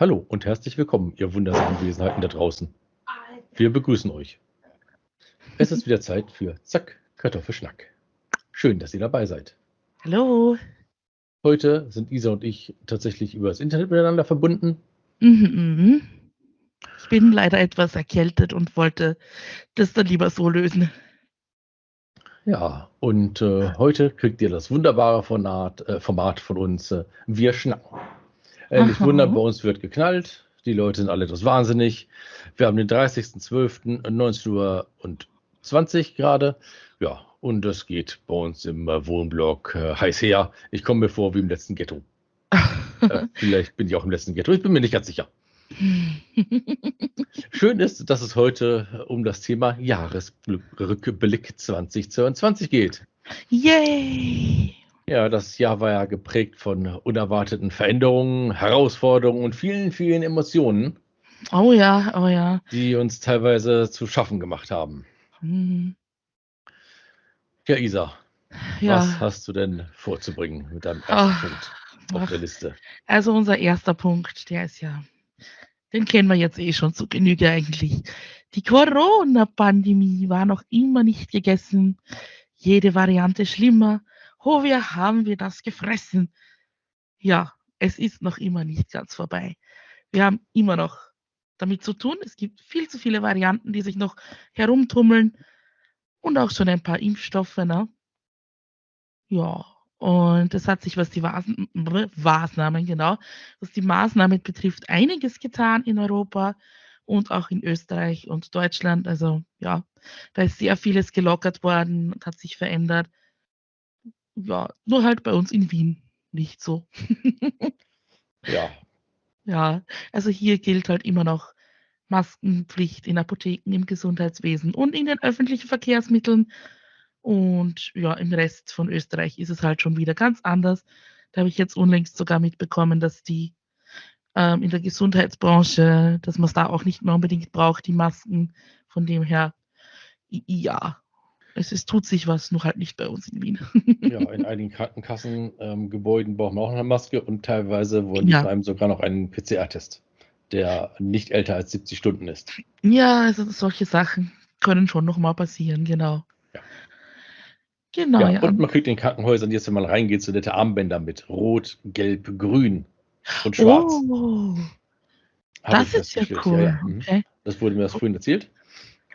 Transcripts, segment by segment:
Hallo und herzlich willkommen, ihr wundersamen Wesenheiten da draußen. Wir begrüßen euch. Es ist wieder Zeit für Zack, Kartoffelschnack. Schön, dass ihr dabei seid. Hallo. Heute sind Isa und ich tatsächlich über das Internet miteinander verbunden. Mhm, mhm. Ich bin leider etwas erkältet und wollte das dann lieber so lösen. Ja, und äh, heute kriegt ihr das wunderbare Format, äh, Format von uns. Äh, wir schnacken. Äh, nicht wundern, bei uns wird geknallt. Die Leute sind alle etwas wahnsinnig. Wir haben den 30.12.19 Uhr und 20 gerade. Ja, und es geht bei uns im äh, Wohnblock äh, heiß her. Ich komme mir vor wie im letzten Ghetto. Äh, vielleicht bin ich auch im letzten Ghetto. Ich bin mir nicht ganz sicher. Schön ist, dass es heute um das Thema Jahresrückblick 2022 geht. Yay! Ja, das Jahr war ja geprägt von unerwarteten Veränderungen, Herausforderungen und vielen, vielen Emotionen, Oh ja, oh ja. die uns teilweise zu schaffen gemacht haben. Hm, Ja, Isa, was Ja, hast du denn vorzubringen mit deinem ersten Ah, Punkt auf ach, der Liste? also unser erster Punkt, der ist ja, den kennen wir jetzt eh schon zu Genüge eigentlich. Die Corona-Pandemie war noch immer nicht gegessen. Jede Variante schlimmer. Oh, wir haben wir das gefressen. Ja, es ist noch immer nicht ganz vorbei. Wir haben immer noch damit zu tun. Es gibt viel zu viele Varianten, die sich noch herumtummeln und auch schon ein paar Impfstoffe. Ne? Ja, und es hat sich, was die Maßen- Maßnahmen, genau, was die Maßnahmen betrifft, einiges getan in Europa und auch in Österreich und Deutschland. Also ja, da ist sehr vieles gelockert worden und hat sich verändert. Ja, nur halt bei uns in Wien nicht so. Ja, Ja, also hier gilt halt immer noch Maskenpflicht in Apotheken, im Gesundheitswesen und in den öffentlichen Verkehrsmitteln. Und ja, im Rest von Österreich ist es halt schon wieder ganz anders. Da habe ich jetzt unlängst sogar mitbekommen, dass die ähm, in der Gesundheitsbranche, dass man es da auch nicht mehr unbedingt braucht, die Masken. Von dem her, ja, es ist, tut sich was, nur halt nicht bei uns in Wien. ja, in einigen Krankenkassen, ähm, braucht man auch eine Maske und teilweise wollen die Ja. von einem sogar noch einen PCR-Test, der nicht älter als 70 Stunden ist. Ja, also solche Sachen können schon noch mal passieren, genau. Ja. Genau, Ja, ja. und man kriegt in Krankenhäusern jetzt, wenn man reingeht, so nette Armbänder mit Rot, Gelb, Grün und Schwarz. Oh, Hab das ist ja cool. Ja, mhm. Okay. Das wurde mir das vorhin erzählt.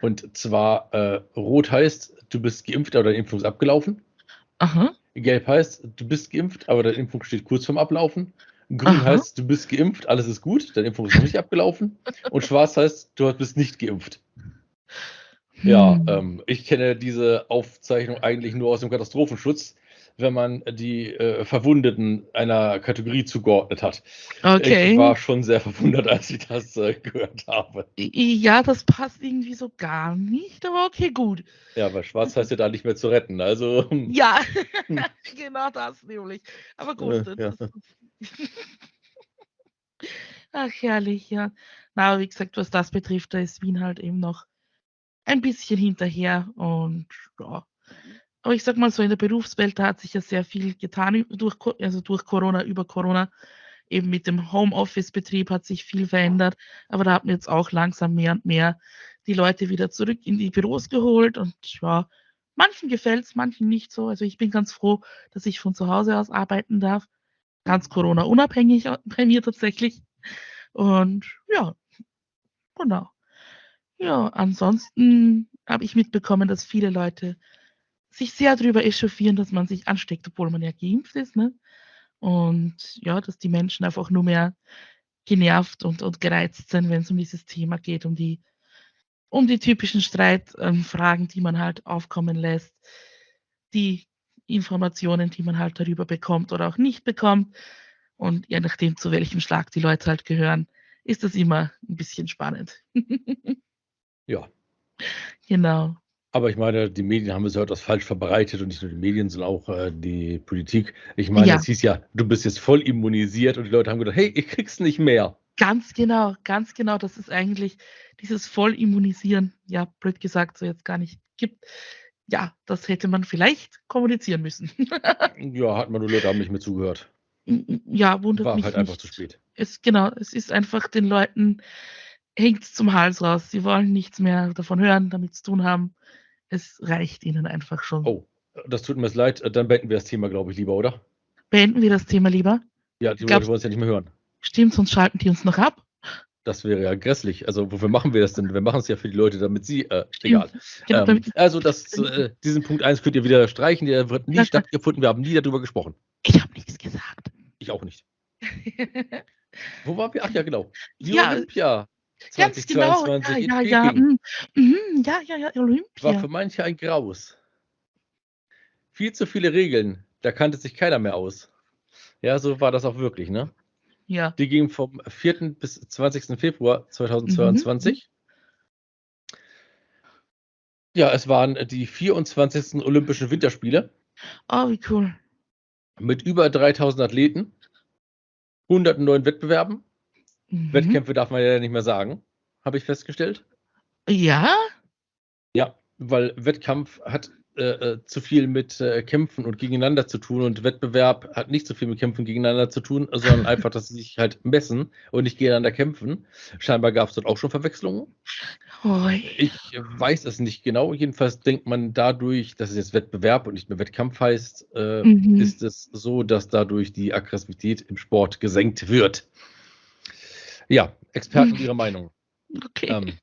Und zwar äh, Rot heißt, du bist geimpft, aber deine Impfung ist abgelaufen. Aha. Gelb heißt, du bist geimpft, aber deine Impfung steht kurz vorm Ablaufen. Grün Aha. heißt, du bist geimpft, alles ist gut, deine Impfung ist noch nicht abgelaufen. Und Schwarz heißt, du bist nicht geimpft. Ja, Hm. ähm, ich kenne diese Aufzeichnung eigentlich nur aus dem Katastrophenschutz, wenn man die äh, Verwundeten einer Kategorie zugeordnet hat. Ich okay. war schon sehr verwundert, als ich das äh, gehört habe. Ja, das passt irgendwie so gar nicht, aber okay, gut. Ja, weil Schwarz heißt ja da nicht mehr zu retten. Also, hm, Ja, Hm. genau das nämlich. Aber Äh, gut. ja. Das, ach, herrlich, ja. Na, aber wie gesagt, was das betrifft, da ist Wien halt eben noch ein bisschen hinterher und ja. Aber ich sag mal so, in der Berufswelt, da hat sich ja sehr viel getan durch, also durch Corona, über Corona. Eben mit dem Homeoffice-Betrieb hat sich viel verändert. Aber da hat man jetzt auch langsam mehr und mehr die Leute wieder zurück in die Büros geholt. Und ja, manchen gefällt es, manchen nicht so. Also ich bin ganz froh, dass ich von zu Hause aus arbeiten darf. Ganz Corona-unabhängig äh, bei mir tatsächlich. Und ja, genau. Ja, ansonsten habe ich mitbekommen, dass viele Leute sich sehr darüber echauffieren, dass man sich ansteckt, obwohl man ja geimpft ist. Ne? Und ja, dass die Menschen einfach nur mehr genervt und, und gereizt sind, wenn es um dieses Thema geht, um die, um die typischen Streitfragen, ähm, die man halt aufkommen lässt, die Informationen, die man halt darüber bekommt oder auch nicht bekommt. Und je nachdem, zu welchem Schlag die Leute halt gehören, ist das immer ein bisschen spannend. ja. genau. Aber ich meine, die Medien haben es ja etwas falsch verbreitet und nicht nur die Medien, sondern auch äh, die Politik. Ich meine, Ja. es hieß ja, du bist jetzt voll immunisiert und die Leute haben gedacht, hey, ich krieg's nicht mehr. Ganz genau, ganz genau. Das ist eigentlich dieses Vollimmunisieren, ja, blöd gesagt, so jetzt gar nicht gibt. Ja, das hätte man vielleicht kommunizieren müssen. Ja, hat man nur Leute haben nicht mehr zugehört. ja, wundert War mich halt einfach nicht. zu spät. Es, genau, es ist einfach den Leuten, hängt zum Hals raus. Sie wollen nichts mehr davon hören, damit zu tun haben. Es reicht ihnen einfach schon. Oh, das tut mir leid. Dann beenden wir das Thema, glaube ich, lieber, oder? Beenden wir das Thema lieber? Ja, die Leute wollen es ja nicht mehr hören. Stimmt, sonst schalten die uns noch ab. Das wäre ja grässlich. Also wofür machen wir das denn? Wir machen es ja für die Leute, damit sie, äh, egal. Genau, ähm, also das, äh, diesen Punkt 1 könnt ihr wieder streichen, der wird nie stattgefunden, wir haben nie darüber gesprochen. Ich habe nichts gesagt. Ich auch nicht. Wo waren wir? Ach ja, genau. Die ja, Olympia 2022 genau. ja, ja, ja, mm, mm, ja, ja, ja, Olympia. War für manche ein Graus. Viel zu viele Regeln, da kannte sich keiner mehr aus. Ja, so war das auch wirklich, ne? Ja. Die ging vom 4. bis 20. Februar 2022. Mhm. Ja, es waren die 24. Olympischen Winterspiele. Oh, wie cool. Mit über 3000 Athleten, 109 Wettbewerben. Mhm. Wettkämpfe darf man ja nicht mehr sagen, habe ich festgestellt. Ja? Ja, weil Wettkampf hat äh, äh, zu viel mit äh, Kämpfen und gegeneinander zu tun und Wettbewerb hat nicht so viel mit Kämpfen gegeneinander zu tun, sondern einfach, dass sie sich halt messen und nicht gegeneinander kämpfen. Scheinbar gab es dort auch schon Verwechslungen. Oi. Ich weiß es nicht genau. Jedenfalls denkt man dadurch, dass es jetzt Wettbewerb und nicht mehr Wettkampf heißt, äh, mhm. ist es so, dass dadurch die Aggressivität im Sport gesenkt wird. Ja, Experten mhm. ihre Meinung. Okay. Ähm,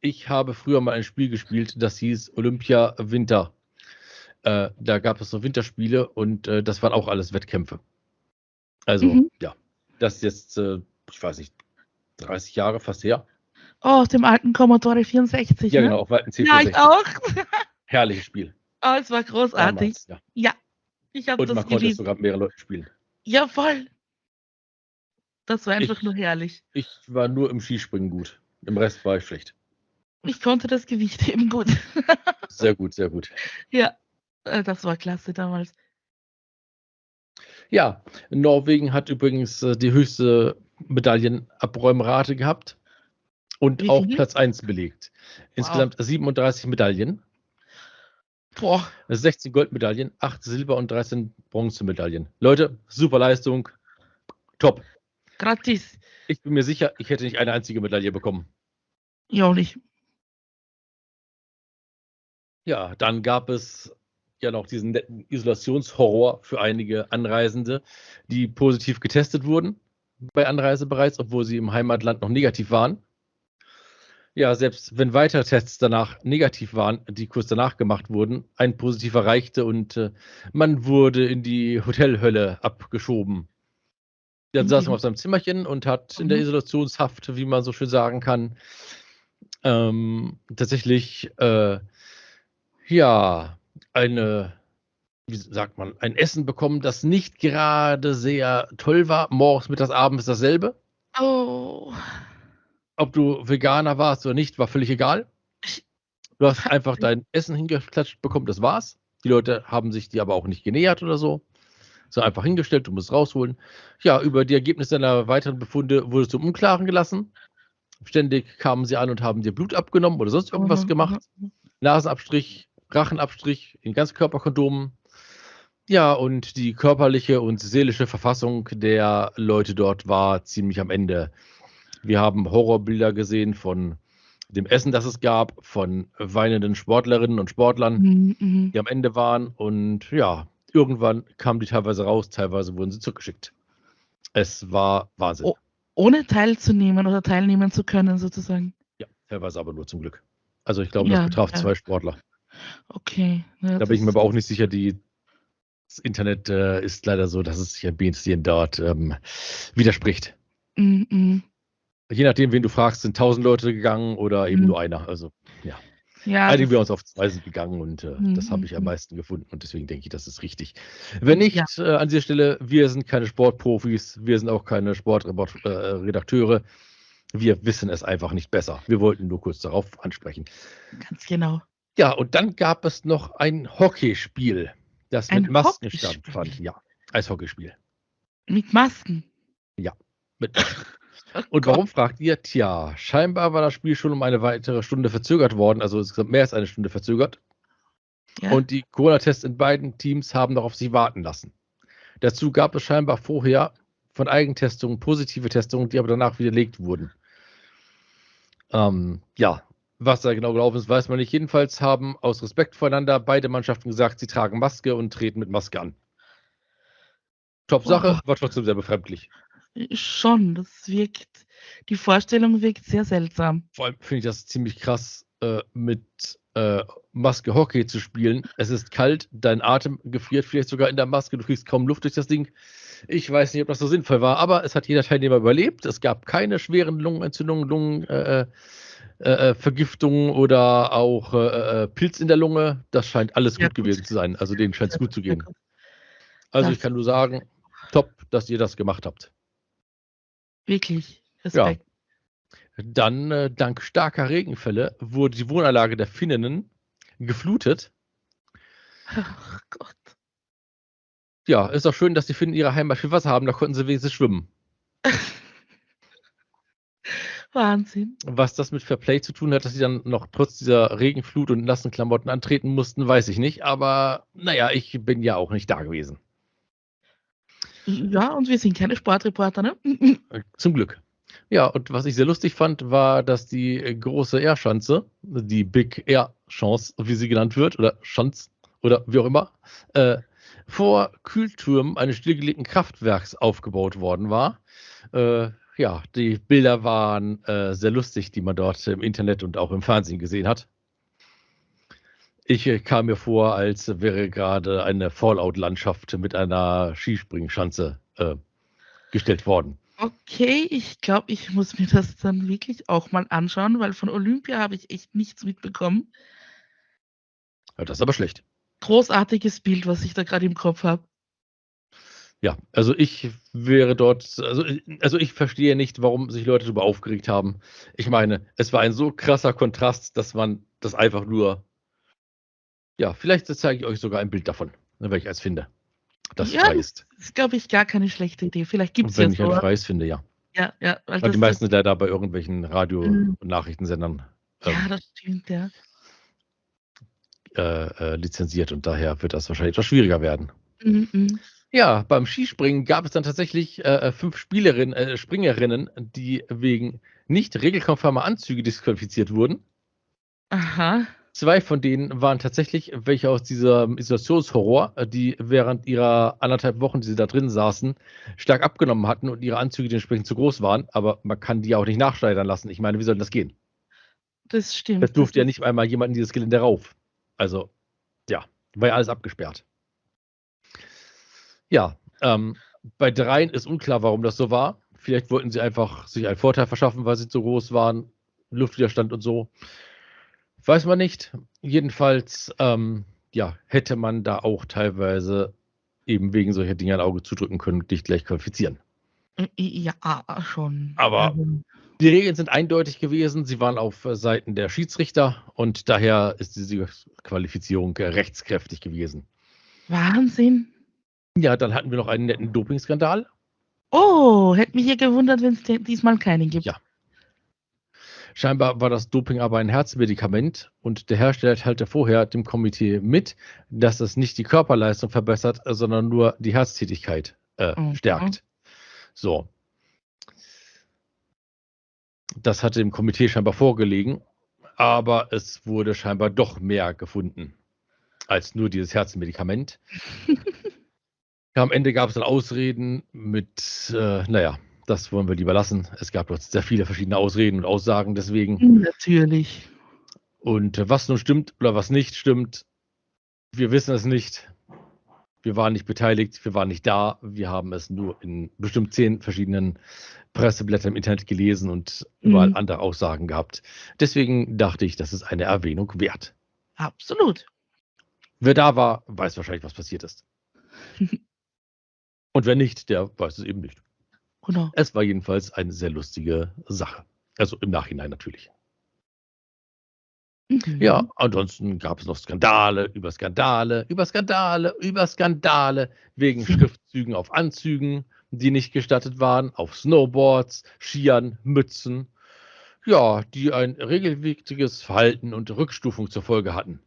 ich habe früher mal ein Spiel gespielt, das hieß Olympia Winter. Äh, da gab es so Winterspiele und äh, das waren auch alles Wettkämpfe. Also, mhm. ja, das ist jetzt, äh, ich weiß nicht, 30 Jahre fast her. Oh, dem alten Commodore 64. Ja, ne? genau, auf alten C64. Ja, ich auch. Herrliches Spiel. Oh, es war großartig. Damals, ja. ja. ich habe das Und man geliebt. konnte es sogar mit mehreren Leuten spielen. Ja, voll. Das war einfach ich, nur herrlich. Ich war nur im Skispringen gut. Im Rest war ich schlecht. Ich konnte das Gewicht heben gut. sehr gut, sehr gut. Ja, äh, das war klasse damals. Ja, Norwegen hat übrigens äh, die höchste Medaillenabräumrate gehabt und auch Platz 1 belegt. Insgesamt wow. 37 Medaillen. Boah. 16 Goldmedaillen, 8 Silber- und 13 Bronzemedaillen. Leute, super Leistung. Top. Gratis. Ich bin mir sicher, ich hätte nicht eine einzige Medaille bekommen. Ja, auch nicht. Ja, dann gab es ja noch diesen netten Isolationshorror für einige Anreisende, die positiv getestet wurden bei Anreise bereits, obwohl sie im Heimatland noch negativ waren. Ja, selbst wenn weitere Tests danach negativ waren, die kurz danach gemacht wurden, ein positiver reichte und äh, man wurde in die Hotelhölle abgeschoben. Dann mhm. saß man auf seinem Zimmerchen und hat mhm. in der mhm. Isolationshaft, wie man so schön sagen kann, ähm, tatsächlich äh, ja, eine, wie sagt man, ein Essen bekommen, das nicht gerade sehr toll war. Morgens, mittags, abends dasselbe. Oh. Ob du Veganer warst oder nicht, war völlig egal. Du hast einfach dein Essen hingeklatscht bekommen, das war's. Die Leute haben sich dir aber auch nicht genähert oder so. So einfach hingestellt, du musst rausholen. Ja, über die Ergebnisse deiner weiteren Befunde wurdest du im Unklaren gelassen. Ständig kamen sie an und haben dir Blut abgenommen oder sonst irgendwas mhm, gemacht. Mhm. Nasenabstrich, Rachenabstrich in Ganzkörperkondomen. Ja, und die körperliche und seelische Verfassung der Leute dort war ziemlich am Ende. Wir haben Horrorbilder gesehen von dem Essen, das es gab, von weinenden Sportlerinnen und Sportlern, mhm, mhm. die am Ende waren. Und ja, irgendwann kamen die teilweise raus, teilweise wurden sie zurückgeschickt. Es war Wahnsinn. Oh, ohne teilzunehmen oder teilnehmen zu können, sozusagen. Ja, teilweise aber nur zum Glück. Also ich glaube, ja, das betraf ja. zwei Sportler. Okay. Ja, da bin ich mir aber auch nicht sicher, die, das Internet äh, ist leider so, dass es sich ein bisschen dort ähm, widerspricht. Mm -mm. Je nachdem, wen du fragst, sind tausend Leute gegangen oder eben mm. nur einer. Also, ja. Einigen wir uns auf zwei sind gegangen und äh, mhm. das habe ich am meisten gefunden und deswegen denke ich, das ist richtig. Wenn nicht, ja. äh, an dieser Stelle, wir sind keine Sportprofis, wir sind auch keine Sportredakteure. Äh, wir wissen es einfach nicht besser. Wir wollten nur kurz darauf ansprechen. Ganz genau. Ja, und dann gab es noch ein Hockeyspiel, das ein mit Masken stattfand. Ja, Eishockeyspiel. Mit Masken? Ja, mit Masken. Oh und warum fragt ihr? Tja, scheinbar war das Spiel schon um eine weitere Stunde verzögert worden, also insgesamt mehr als eine Stunde verzögert. Ja. Und die Corona-Tests in beiden Teams haben noch auf sich warten lassen. Dazu gab es scheinbar vorher von Eigentestungen, positive Testungen, die aber danach widerlegt wurden. Ähm, ja, was da genau gelaufen ist, weiß man nicht. Jedenfalls haben aus Respekt voreinander beide Mannschaften gesagt, sie tragen Maske und treten mit Maske an. Top-Sache, war trotzdem sehr befremdlich. Schon, das wirkt, die Vorstellung wirkt sehr seltsam. Vor allem finde ich das ziemlich krass, äh, mit äh, Maske Hockey zu spielen. Es ist kalt, dein Atem gefriert vielleicht sogar in der Maske, du kriegst kaum Luft durch das Ding. Ich weiß nicht, ob das so sinnvoll war, aber es hat jeder Teilnehmer überlebt. Es gab keine schweren Lungenentzündungen, Lungenvergiftungen äh, äh, äh oder auch äh, Pilz in der Lunge. Das scheint alles ja, gut, gut, gewesen zu sein. Also denen scheint es gut zu gehen. Also ich kann nur sagen, top, dass ihr das gemacht habt. Wirklich, Respekt. Ja. Dann, äh, dank starker Regenfälle, wurde die Wohnanlage der Finninnen geflutet. Ach Gott. Ja, ist auch schön, dass die Finnen ihre Heimat viel Wasser haben, da konnten sie wenigstens schwimmen. Wahnsinn. Was das mit Fairplay zu tun hat, dass sie dann noch trotz dieser Regenflut und nassen Klamotten antreten mussten, weiß ich nicht. Aber naja, ich bin ja auch nicht da gewesen. Ja, und wir sind keine Sportreporter, ne? Zum Glück. Ja, und was ich sehr lustig fand, war, dass die große Air-Schanze, die Big Air Chance, wie sie genannt wird, oder Schanz oder wie auch immer, äh, vor Kühltürmen eines stillgelegten Kraftwerks aufgebaut worden war. Äh, ja, die Bilder waren äh, sehr lustig, die man dort im Internet und auch im Fernsehen gesehen hat. Ich äh, kam mir vor, als wäre gerade eine Fallout-Landschaft mit einer Skispringschanze äh, gestellt worden. Okay, ich glaube, ich muss mir das dann wirklich auch mal anschauen, weil von Olympia habe ich echt nichts mitbekommen. Ja, das ist aber schlecht. Großartiges Bild, was ich da gerade im Kopf habe. Ja, also ich wäre dort, also, also ich verstehe nicht, warum sich Leute darüber aufgeregt haben. Ich meine, es war ein so krasser Kontrast, dass man das einfach nur, ja, vielleicht zeige ich euch sogar ein Bild davon, wenn ich es finde das ja, frei ist. Das ist, glaube ich, gar keine schlechte Idee. Vielleicht gibt es ja Wenn ich ein freies finde, ja. Ja, ja. Weil, weil die meisten sind leider bei irgendwelchen Radio- mhm. und Nachrichtensendern. Ähm, ja, das stimmt, ja. Äh, äh, lizenziert und daher wird das wahrscheinlich etwas schwieriger werden. Mhm, mhm. Ja, beim Skispringen gab es dann tatsächlich äh, äh fünf Spielerinnen, äh, Springerinnen, die wegen nicht regelkonformer Anzüge disqualifiziert wurden. Aha. Zwei von denen waren tatsächlich welche aus diesem Isolationshorror, äh, die während ihrer anderthalb Wochen, die sie da drin saßen, stark abgenommen hatten und ihre Anzüge dementsprechend zu groß waren. Aber man kann die ja auch nicht nachschneidern lassen. Ich meine, wie soll das gehen? Das stimmt. Das durfte ja nicht einmal jemand in dieses Gelände rauf. Also, ja, war ja alles abgesperrt. Ja, ähm, bei dreien ist unklar, warum das so war. Vielleicht wollten sie einfach sich einen Vorteil verschaffen, weil sie zu groß waren, Luftwiderstand und so. Weiß man nicht. Jedenfalls, ähm, ja, hätte man da auch teilweise eben wegen solcher Dinge ein Auge zudrücken können und dich gleich qualifizieren. Äh, ja, schon. Aber ähm. die Regeln sind eindeutig gewesen. Sie waren auf Seiten der Schiedsrichter und daher ist diese Qualifizierung rechtskräftig gewesen. Wahnsinn. Ja, dann hatten wir noch einen netten Dopingskandal. Oh, hätte mich hier gewundert, wenn es diesmal keinen gibt. Ja, Scheinbar war das Doping aber ein Herzmedikament und der Hersteller teilte vorher dem Komitee mit, dass es nicht die Körperleistung verbessert, sondern nur die Herztätigkeit äh, mhm. stärkt. So. Das hatte dem Komitee scheinbar vorgelegen, aber es wurde scheinbar doch mehr gefunden als nur dieses Herzmedikament. Am Ende gab es dann Ausreden mit, äh, naja, das wollen wir lieber lassen. Es gab dort sehr viele verschiedene Ausreden und Aussagen deswegen. Natürlich. Und was nun stimmt oder was nicht stimmt, wir wissen es nicht. Wir waren nicht beteiligt, wir waren nicht da. Wir haben es nur in bestimmt zehn verschiedenen Presseblättern im Internet gelesen und überall mhm. andere Aussagen gehabt. Deswegen dachte ich, das ist eine Erwähnung wert. Absolut. Wer da war, weiß wahrscheinlich, was passiert ist. und wer nicht, der weiß es eben nicht. Genau. Es war jedenfalls eine sehr lustige Sache. Also im Nachhinein natürlich. Mhm. Ja, ansonsten gab es noch Skandale über Skandale, über Skandale, über Skandale wegen Schriftzügen auf Anzügen, die nicht gestattet waren, auf Snowboards, Skiern, Mützen. Ja, die ein regelmäßiges Verhalten und Rückstufung zur Folge hatten.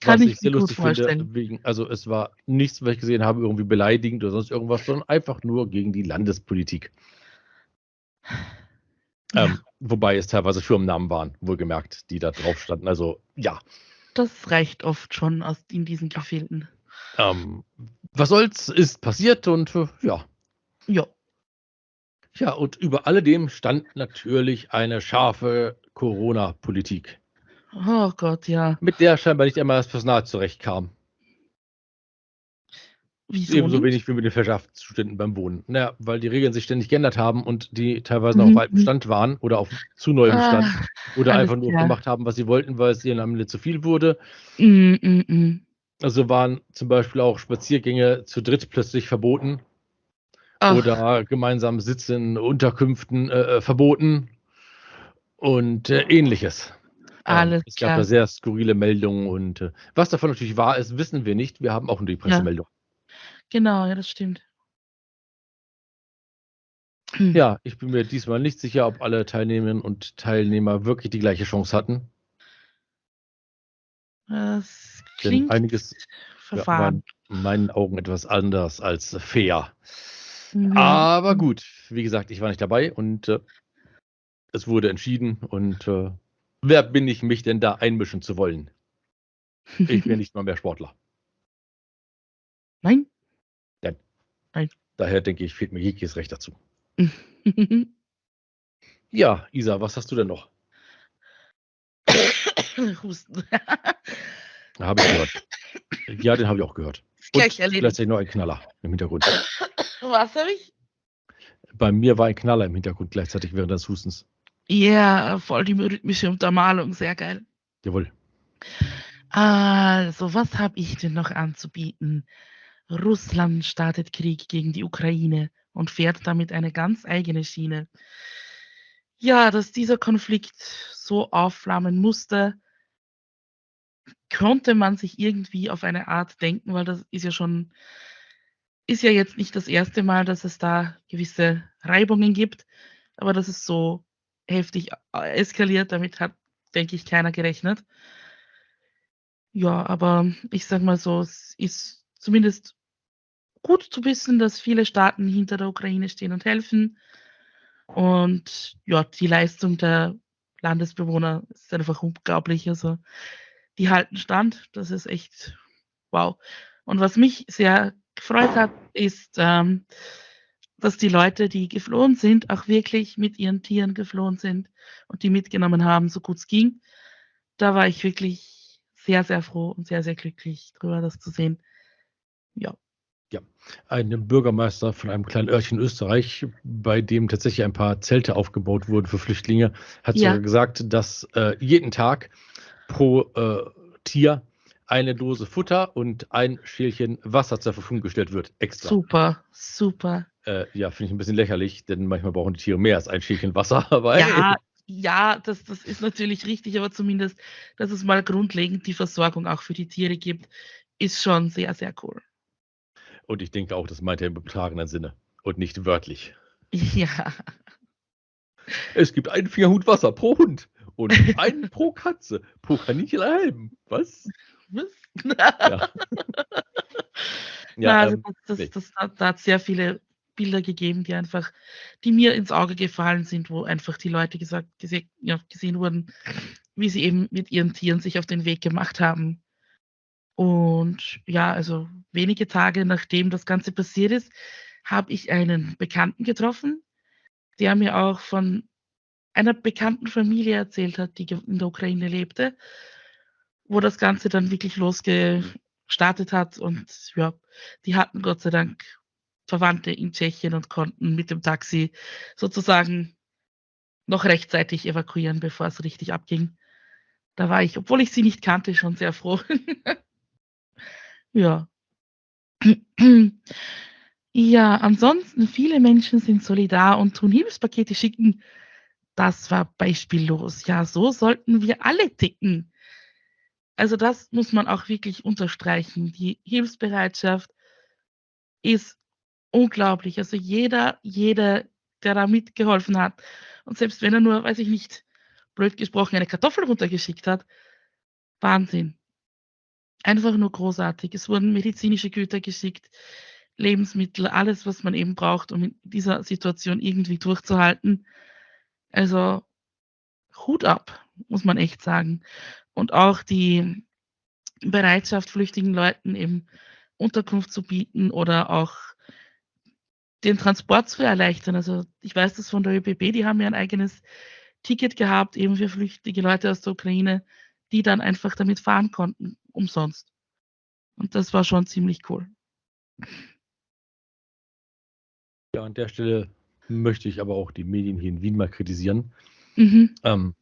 Kann Was ich ich sehr lustig finde, vorstellen. wegen also, es war nichts, was ich gesehen habe, irgendwie beleidigend oder sonst irgendwas, sondern einfach nur gegen die Landespolitik. Ja. Ähm, wobei es teilweise Firmennamen waren, wohlgemerkt, die da drauf standen. Also, ja. Das reicht oft schon aus in diesen Gefilden. Ähm, was soll's, ist passiert und äh, ja. Ja. Ja, und über alledem stand natürlich eine scharfe Corona-Politik, Oh Gott, ja. mit der scheinbar nicht einmal das Personal zurechtkam. Wieso Ebenso nicht? wenig wie mit den Verschärfungszuständen beim Wohnen. Na ja, weil die Regeln sich ständig geändert haben und die teilweise noch Mhm, auf altem. Stand waren oder auf zu neuem Stand Ah, oder alles einfach nur klar. gemacht haben, was sie wollten, weil es ihnen am Ende zu viel wurde. Mhm, mhm, mhm. Also waren zum Beispiel auch Spaziergänge zu dritt plötzlich verboten Ach, oder gemeinsam Sitze in Unterkünften äh, äh, verboten und äh, ähnliches. Ähm, alles es gab da klar. sehr skurrile Meldungen und äh, was davon natürlich wahr ist, wissen wir nicht. Wir haben auch nur die Ja. Pressemeldung. Genau, ja, das stimmt. Hm. Ja, ich bin mir diesmal nicht sicher, ob alle Teilnehmerinnen und Teilnehmer wirklich die gleiche Chance hatten. Das Denn klingt einiges ja, war verfahren. in meinen Augen etwas anders als fair. Mhm. Aber Mhm. gut, wie gesagt, ich war nicht dabei und äh, es wurde entschieden. Und äh, wer bin ich, mich denn da einmischen zu wollen? Ich bin nicht mal mehr Sportler. Nein? Daher denke ich, fehlt mir jegliches Recht dazu. Ja, Isa, was hast du denn noch? Husten. Habe ich gehört. Ja, den habe ich auch gehört. Und gleichzeitig noch ein Knaller im Hintergrund. Was habe ich? Bei mir war ein Knaller im Hintergrund gleichzeitig während des Hustens. Ja, voll die rhythmische Untermalung, sehr geil. Jawohl. Also, was habe ich denn noch anzubieten? Russland startet Krieg gegen die Ukraine und fährt damit eine ganz eigene Schiene. Ja, dass dieser Konflikt so aufflammen musste, konnte man sich irgendwie auf eine Art denken, weil das ist ja schon ist ja jetzt nicht das erste Mal, dass es da gewisse Reibungen gibt, aber dass es so heftig äh, eskaliert, damit hat, denke ich, keiner gerechnet. Ja, aber ich sage mal so, es ist zumindest gut zu wissen, dass viele Staaten hinter der Ukraine stehen und helfen. Und ja, die Leistung der Landesbewohner ist einfach unglaublich. Also die halten stand. Das ist echt wow. Und was mich sehr gefreut hat, ist, ähm, dass die Leute, die geflohen sind, auch wirklich mit ihren Tieren geflohen sind und die mitgenommen haben, so gut es ging. Da war ich wirklich sehr, sehr froh und sehr, sehr glücklich drüber, das zu sehen. Ja. Ein Bürgermeister von einem kleinen Örtchen in Österreich, bei dem tatsächlich ein paar Zelte aufgebaut wurden für Flüchtlinge, hat Ja. sogar gesagt, dass äh, jeden Tag pro äh, Tier eine Dose Futter und ein Schälchen Wasser zur Verfügung gestellt wird. Extra. Super, super. Äh, ja, finde ich ein bisschen lächerlich, denn manchmal brauchen die Tiere mehr als ein Schälchen Wasser. Aber Ja, ja, das, das ist natürlich richtig, aber zumindest, dass es mal grundlegend die Versorgung auch für die Tiere gibt, ist schon sehr, sehr cool. Und ich denke auch, das meint er im übertragenen Sinne und nicht wörtlich. Ja, Es gibt einen Fingerhut Wasser pro Hund und einen pro Katze, pro Kaninchen einen halben. Was? was? Ja. Na, Ja, also ähm, das, das, das, da hat sehr viele Bilder gegeben, die einfach, die mir ins Auge gefallen sind, wo einfach die Leute gesagt, gese ja, gesehen wurden, wie sie eben mit ihren Tieren sich auf den Weg gemacht haben. Und ja, also wenige Tage nachdem das Ganze passiert ist, habe ich einen Bekannten getroffen, der mir auch von einer bekannten Familie erzählt hat, die in der Ukraine lebte, wo das Ganze dann wirklich losgestartet hat. Und ja, die hatten Gott sei Dank Verwandte in Tschechien und konnten mit dem Taxi sozusagen noch rechtzeitig evakuieren, bevor es richtig abging. Da war ich, obwohl ich sie nicht kannte, schon sehr froh. ja. Ja, ansonsten, viele Menschen sind solidar und tun Hilfspakete schicken. Das war beispiellos. Ja, so sollten wir alle ticken. Also das muss man auch wirklich unterstreichen. Die Hilfsbereitschaft ist unglaublich. Also jeder, jeder, der da mitgeholfen hat und selbst wenn er nur, weiß ich nicht, blöd gesprochen, eine Kartoffel runtergeschickt hat, Wahnsinn. Einfach nur großartig. Es wurden medizinische Güter geschickt, Lebensmittel, alles, was man eben braucht, um in dieser Situation irgendwie durchzuhalten. Also Hut ab, muss man echt sagen. Und auch die Bereitschaft, flüchtigen Leuten eben Unterkunft zu bieten oder auch den Transport zu erleichtern. Also ich weiß das von der ÖBB, die haben ja ein eigenes Ticket gehabt, eben für flüchtige Leute aus der Ukraine, die dann einfach damit fahren konnten, umsonst. Und das war schon ziemlich cool. Ja, an der Stelle möchte ich aber auch die Medien hier in Wien mal kritisieren. Mhm. Ähm,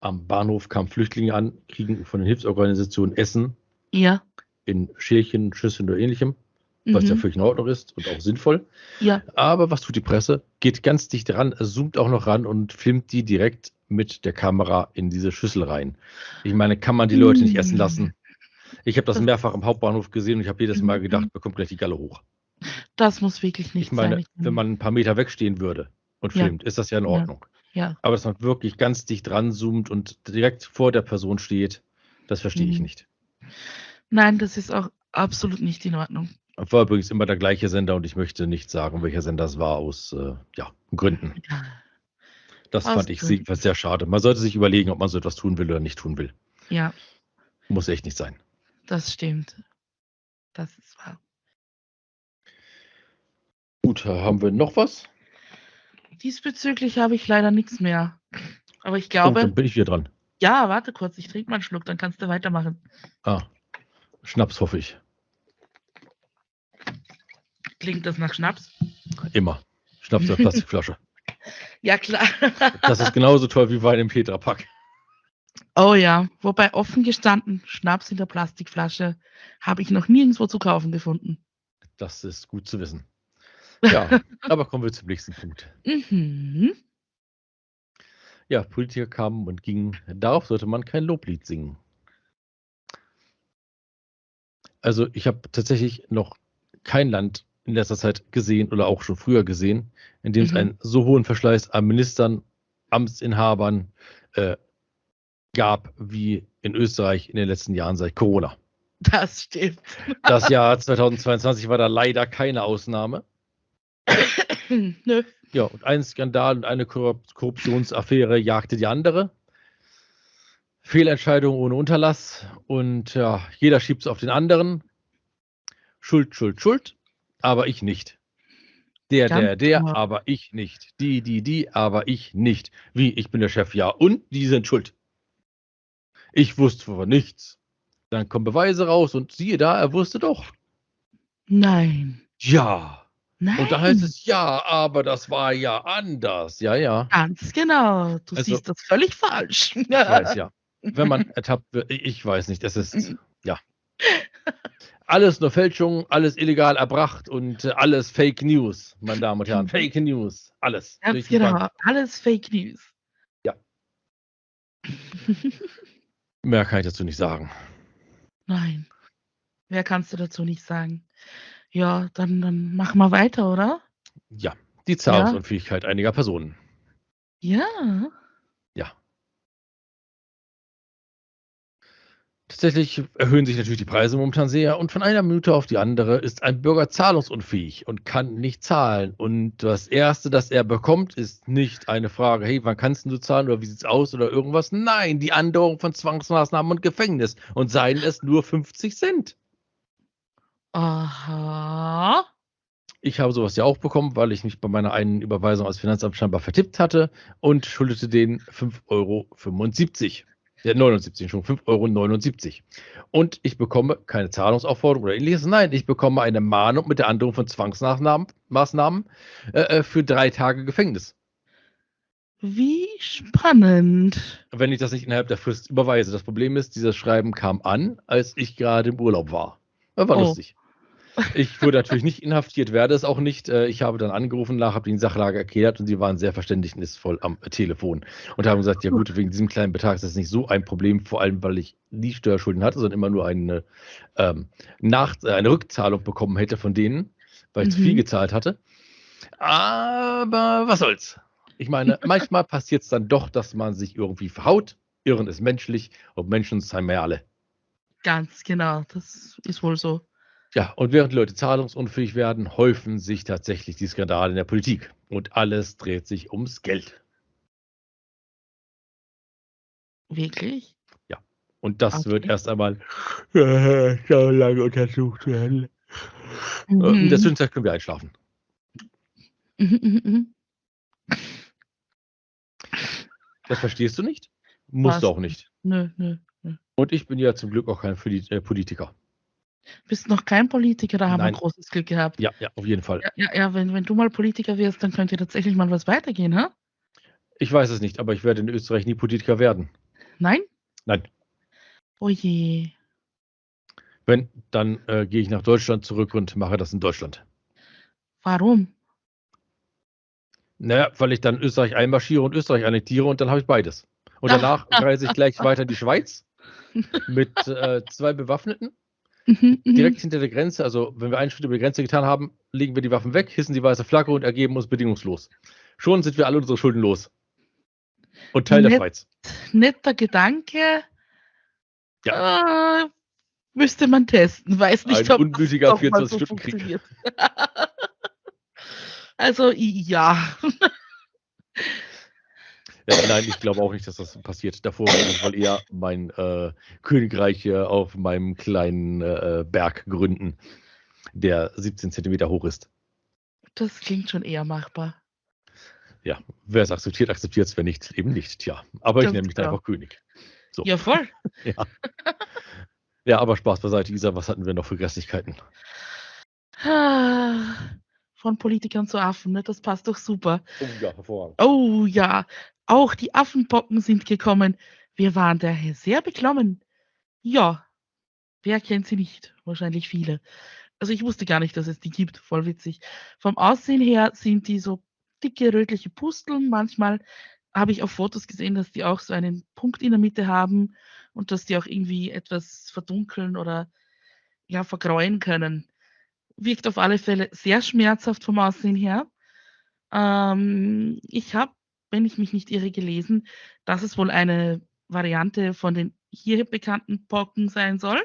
am Bahnhof kamen Flüchtlinge an, kriegen von den Hilfsorganisationen Essen. Ja. In Schälchen, Schüsseln oder ähnlichem, mhm. was ja mhm. völlig in Ordnung ist und auch sinnvoll. Ja. Aber was tut die Presse? Geht ganz dicht ran, zoomt auch noch ran und filmt die direkt mit der Kamera in diese Schüssel rein. Ich meine, kann man die Leute nicht essen lassen? Ich habe das mehrfach im Hauptbahnhof gesehen und ich habe jedes Mal mhm. gedacht, bekommt gleich die Galle hoch. Das muss wirklich nicht ich meine, sein. Wenn man ein paar Meter wegstehen würde und filmt, ja. ist das ja in Ordnung. Ja. ja. Aber dass man wirklich ganz dicht ranzoomt und direkt vor der Person steht, das verstehe mhm. ich nicht. Nein, das ist auch absolut nicht in Ordnung. War übrigens immer der gleiche Sender und ich möchte nicht sagen, welcher Sender es war, aus äh, ja, Gründen. Das aus fand ich Gründen. sehr schade. Man sollte sich überlegen, ob man so etwas tun will oder nicht tun will. Ja. Muss echt nicht sein. Das stimmt. Das ist wahr. Gut, haben wir noch was? Diesbezüglich habe ich leider nichts mehr. Aber ich Oh, glaube, dann bin ich wieder dran. ja, warte kurz, ich trinke mal einen Schluck, dann kannst du weitermachen. Ah, Schnaps hoffe ich. Klingt das nach Schnaps? Immer. Schnaps in der Plastikflasche. Ja, klar. Das ist genauso toll wie Wein im Tetrapack. Oh ja, wobei offen gestanden, Schnaps in der Plastikflasche habe ich noch nirgendwo zu kaufen gefunden. Das ist gut zu wissen. Ja, aber kommen wir zum nächsten Punkt. Mhm. Ja, Politiker kamen und gingen. Darauf sollte man kein Loblied singen. Also ich habe tatsächlich noch kein Land in letzter Zeit gesehen oder auch schon früher gesehen, in dem es Mhm. einen so hohen Verschleiß an Ministern, Amtsinhabern äh, gab wie in Österreich in den letzten Jahren seit Corona. Das stimmt. Das Jahr 2022 war da leider keine Ausnahme. Nö. Ja, und ein Skandal und eine Korrup- Korruptionsaffäre jagte die andere. Fehlentscheidung ohne Unterlass und ja, jeder schiebt es auf den anderen. Schuld, Schuld, Schuld, aber ich nicht. Der, Ganz der, der, aber ich nicht. Die, die, die, aber ich nicht. Wie, ich bin der Chef, ja, und die sind schuld. Ich wusste von nichts. Dann kommen Beweise raus und siehe da, er wusste doch. Nein. Ja. Nein. Und da heißt es, ja, aber das war ja anders. Ja, ja. Ganz genau. Du Also- siehst das völlig falsch. Ich weiß, ja. Wenn man ertappt wird, ich weiß nicht, es ist, ja. Alles nur Fälschung, alles illegal erbracht und äh, alles Fake News, meine Damen und Herren. Fake News, alles. Ganz genau. Bank. Alles Fake News. Ja. Mehr kann ich dazu nicht sagen. Nein. Mehr kannst du dazu nicht sagen. Ja, dann, dann machen wir weiter, oder? Ja, die Zahlungsunfähigkeit einiger Personen. Ja. Ja. Tatsächlich erhöhen sich natürlich die Preise momentan sehr und von einer Minute auf die andere ist ein Bürger zahlungsunfähig und kann nicht zahlen. Und das Erste, das er bekommt, ist nicht eine Frage, hey, wann kannst du zahlen oder wie sieht's aus oder irgendwas. Nein, die Andauerung von Zwangsmaßnahmen und Gefängnis und seien es nur 50 Cent. Aha. Ich habe sowas ja auch bekommen, weil ich mich bei meiner einen Überweisung als Finanzamt scheinbar vertippt hatte und schuldete denen 5,75 Euro. Ja, 79, schon 5,79 Euro. Und ich bekomme keine Zahlungsaufforderung oder ähnliches. Nein, ich bekomme eine Mahnung mit der Androhung von Zwangsmaßnahmen Maßnahmen, äh, äh, für drei Tage Gefängnis. Wie spannend. Wenn ich das nicht innerhalb der Frist überweise. Das Problem ist, dieses Schreiben kam an, als ich gerade im Urlaub war. Das war Oh. lustig. Ich wurde natürlich nicht inhaftiert, werde es auch nicht. Äh, Ich habe dann angerufen, nach, habe die Sachlage erklärt und sie waren sehr verständnisvoll am Telefon und haben gesagt, ja gut, wegen diesem kleinen Betrag ist das nicht so ein Problem, vor allem weil ich nie Steuerschulden hatte, sondern immer nur eine, ähm, Nach äh, eine Rückzahlung bekommen hätte von denen, weil ich zu viel Mhm. gezahlt hatte. Aber was soll's. Ich meine, manchmal passiert es dann doch, dass man sich irgendwie verhaut. Irren ist menschlich und Menschen sind wir alle. Ganz genau, das ist wohl so. Ja, und während die Leute zahlungsunfähig werden, häufen sich tatsächlich die Skandale in der Politik. Und alles dreht sich ums Geld. Wirklich? Ja. Und das Okay. wird erst einmal so lange untersucht werden. Äh, In der Mhm. Zwischenzeit können wir einschlafen. Mhm, mhm, mhm. Das verstehst du nicht? Musst Was? du auch nicht. Nö, nö, nö. Und ich bin ja zum Glück auch kein Poli- äh, Politiker. Bist noch kein Politiker, da haben Nein. wir großes Glück gehabt. Ja, ja, auf jeden Fall. Ja, ja, ja wenn, wenn du mal Politiker wirst, dann könnte tatsächlich mal was weitergehen, hä? Ich weiß es nicht, aber ich werde in Österreich nie Politiker werden. Nein? Nein. Oh je. Wenn, dann äh, gehe ich nach Deutschland zurück und mache das in Deutschland. Warum? Naja, weil ich dann Österreich einmarschiere und Österreich annektiere und dann habe ich beides. Und danach reise ich gleich weiter in die Schweiz mit äh, zwei Bewaffneten Mhm, mhm. direkt hinter der Grenze. Also, wenn wir einen Schritt über die Grenze getan haben, legen wir die Waffen weg, hissen die weiße Flagge und ergeben uns bedingungslos. Schon sind wir alle unsere Schulden los. Und Teil der Nett. Schweiz. Netter Gedanke. Äh, müsste man testen. Weiß nicht, Ein ob unmütiger das doch mal so 24-Stunden-Krieg. funktioniert. also, ja. Ja, nein, ich glaube auch nicht, dass das passiert. Davor werde ich wohl eher mein äh, Königreich äh, auf meinem kleinen äh, Berg gründen, der 17 Zentimeter hoch ist. Das klingt schon eher machbar. Ja, wer es akzeptiert, akzeptiert es, wer nicht, eben nicht. Tja, aber ich Ganz nenne mich genau. einfach König. So. Ja, voll. Ja, aber Spaß beiseite, Isa, was hatten wir noch für Grässlichkeiten? Von Politikern zu Affen, ne? das passt doch super. Oh ja, hervorragend. Oh ja, auch die Affenpocken sind gekommen. Wir waren daher sehr beklommen. Ja, wer kennt sie nicht? Wahrscheinlich viele. Also ich wusste gar nicht, dass es die gibt. Voll witzig. Vom Aussehen her sind die so dicke rötliche Pusteln. Manchmal habe ich auf Fotos gesehen, dass die auch so einen Punkt in der Mitte haben und dass die auch irgendwie etwas verdunkeln oder ja, vergräuen können. Wirkt auf alle Fälle sehr schmerzhaft vom Aussehen her. Ähm, ich habe, wenn ich mich nicht irre, gelesen, dass es wohl eine Variante von den hier bekannten Pocken sein soll.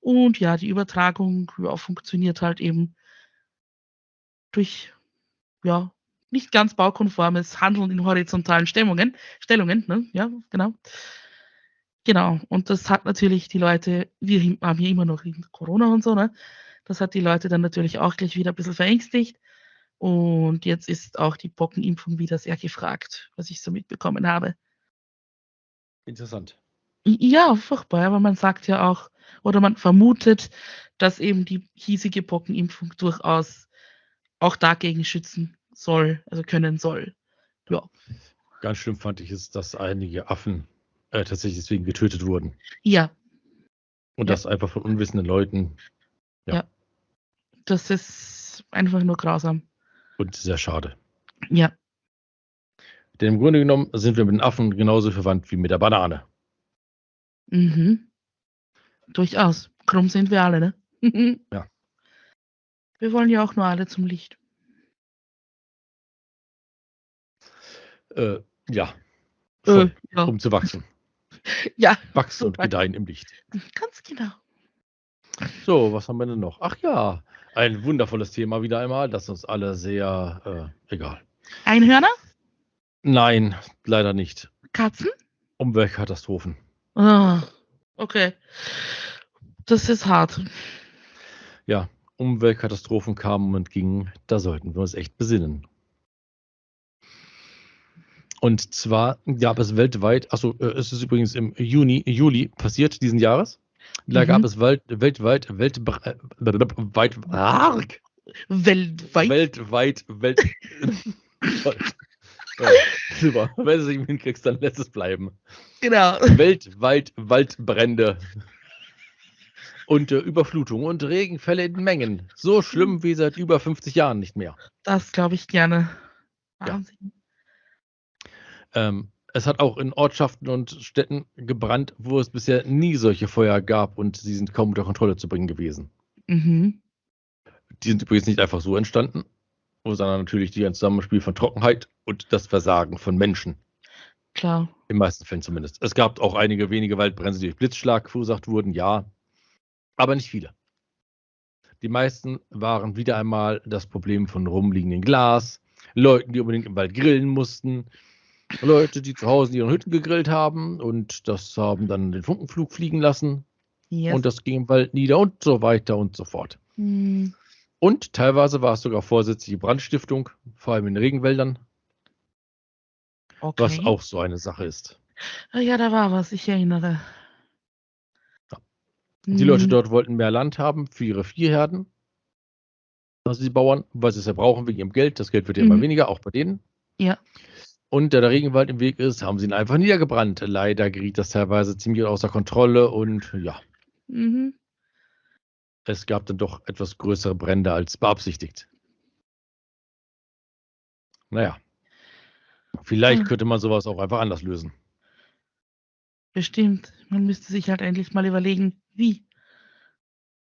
Und ja, die Übertragung ja, funktioniert halt eben durch ja, nicht ganz baukonformes Handeln in horizontalen Stellungen. Stellungen ne? Ja, genau. Genau. Und das hat natürlich die Leute, wir haben hier immer noch Corona und so, ne? Das hat die Leute dann natürlich auch gleich wieder ein bisschen verängstigt. Und jetzt ist auch die Pockenimpfung wieder sehr gefragt, was ich so mitbekommen habe. Interessant. Ja, furchtbar, aber man sagt ja auch, oder man vermutet, dass eben die hiesige Pockenimpfung durchaus auch dagegen schützen soll, also können soll. Ja, Ganz schlimm fand ich es, dass einige Affen äh, tatsächlich deswegen getötet wurden. ja, Und Ja. das einfach von unwissenden Leuten das ist einfach nur grausam. und sehr schade. Ja, Denn im Grunde genommen sind wir mit den Affen genauso verwandt wie mit der Banane. mhm. Durchaus. Krumm sind wir alle, ne? Ja. Wir wollen ja auch nur alle zum Licht. Äh, ja. Äh, ja. Um zu wachsen. ja, Wachsen und gedeihen im Licht. ganz genau. So, was haben wir denn noch? Ach ja, ein wundervolles Thema wieder einmal, das uns alle sehr äh, egal. Einhörner? Nein, leider nicht. Katzen? Umweltkatastrophen. Ah, okay. Das ist hart. Ja, Umweltkatastrophen kamen und gingen, da sollten wir uns echt besinnen. Und zwar gab es weltweit, achso, äh, es ist übrigens im Juni, Juli passiert diesen Jahres. Da Mhm. gab es welt, weltweit, weltbr- äh, weit, arg, Weltweit. weltweit, Welt. ja, super. Wenn du es nicht hinkriegst, dann lässt es bleiben. genau. Weltweit Waldbrände und äh, Überflutungen und Regenfälle in Mengen. So schlimm wie seit über 50 Jahren nicht mehr. Das glaube ich gerne. Ja. Wahnsinn. Ähm, es hat auch in Ortschaften und Städten gebrannt, wo es bisher nie solche Feuer gab und sie sind kaum unter Kontrolle zu bringen gewesen. Mhm. Die sind übrigens nicht einfach so entstanden, sondern natürlich durch ein Zusammenspiel von Trockenheit und das Versagen von Menschen. Klar. In meisten Fällen zumindest. Es gab auch einige wenige Waldbrände, die durch Blitzschlag verursacht wurden, ja. Aber nicht viele. Die meisten waren wieder einmal das Problem von rumliegendem Glas, Leuten, die unbedingt im Wald grillen mussten, Leute, die zu Hause in ihren Hütten gegrillt haben und das haben dann den Funkenflug fliegen lassen Yes. und das ging im Wald nieder und so weiter und so fort. Hm, Und teilweise war es sogar vorsätzliche Brandstiftung, vor allem in Regenwäldern, okay. was auch so eine Sache ist. Ja, da war was, ich erinnere. Ja. Die Leute Hm, dort wollten mehr Land haben für ihre Viehherden. Also die Bauern, weil sie es ja brauchen wegen ihrem Geld. Das Geld wird ja immer Mhm. weniger, auch bei denen. Ja. Und da der Regenwald im Weg ist, haben sie ihn einfach niedergebrannt. Leider geriet das teilweise ziemlich außer Kontrolle und ja, Mhm. es gab dann doch etwas größere Brände als beabsichtigt. Naja. Vielleicht Hm. könnte man sowas auch einfach anders lösen. Bestimmt. Man müsste sich halt endlich mal überlegen, wie.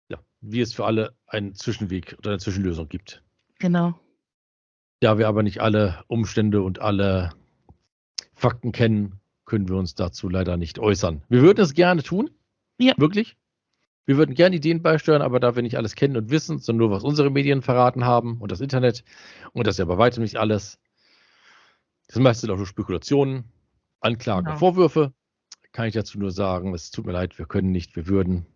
Ja, wie es für alle einen Zwischenweg oder eine Zwischenlösung gibt. Genau. Da wir aber nicht alle Umstände und alle Fakten kennen, können wir uns dazu leider nicht äußern. Wir würden es gerne tun. Ja. Wirklich. Wir würden gerne Ideen beisteuern, aber da wir nicht alles kennen und wissen, sondern nur was unsere Medien verraten haben und das Internet und das ist ja bei weitem nicht alles. Das meiste sind auch nur Spekulationen, Anklagen, Genau. Vorwürfe. Kann ich dazu nur sagen, es tut mir leid, wir können nicht, wir würden.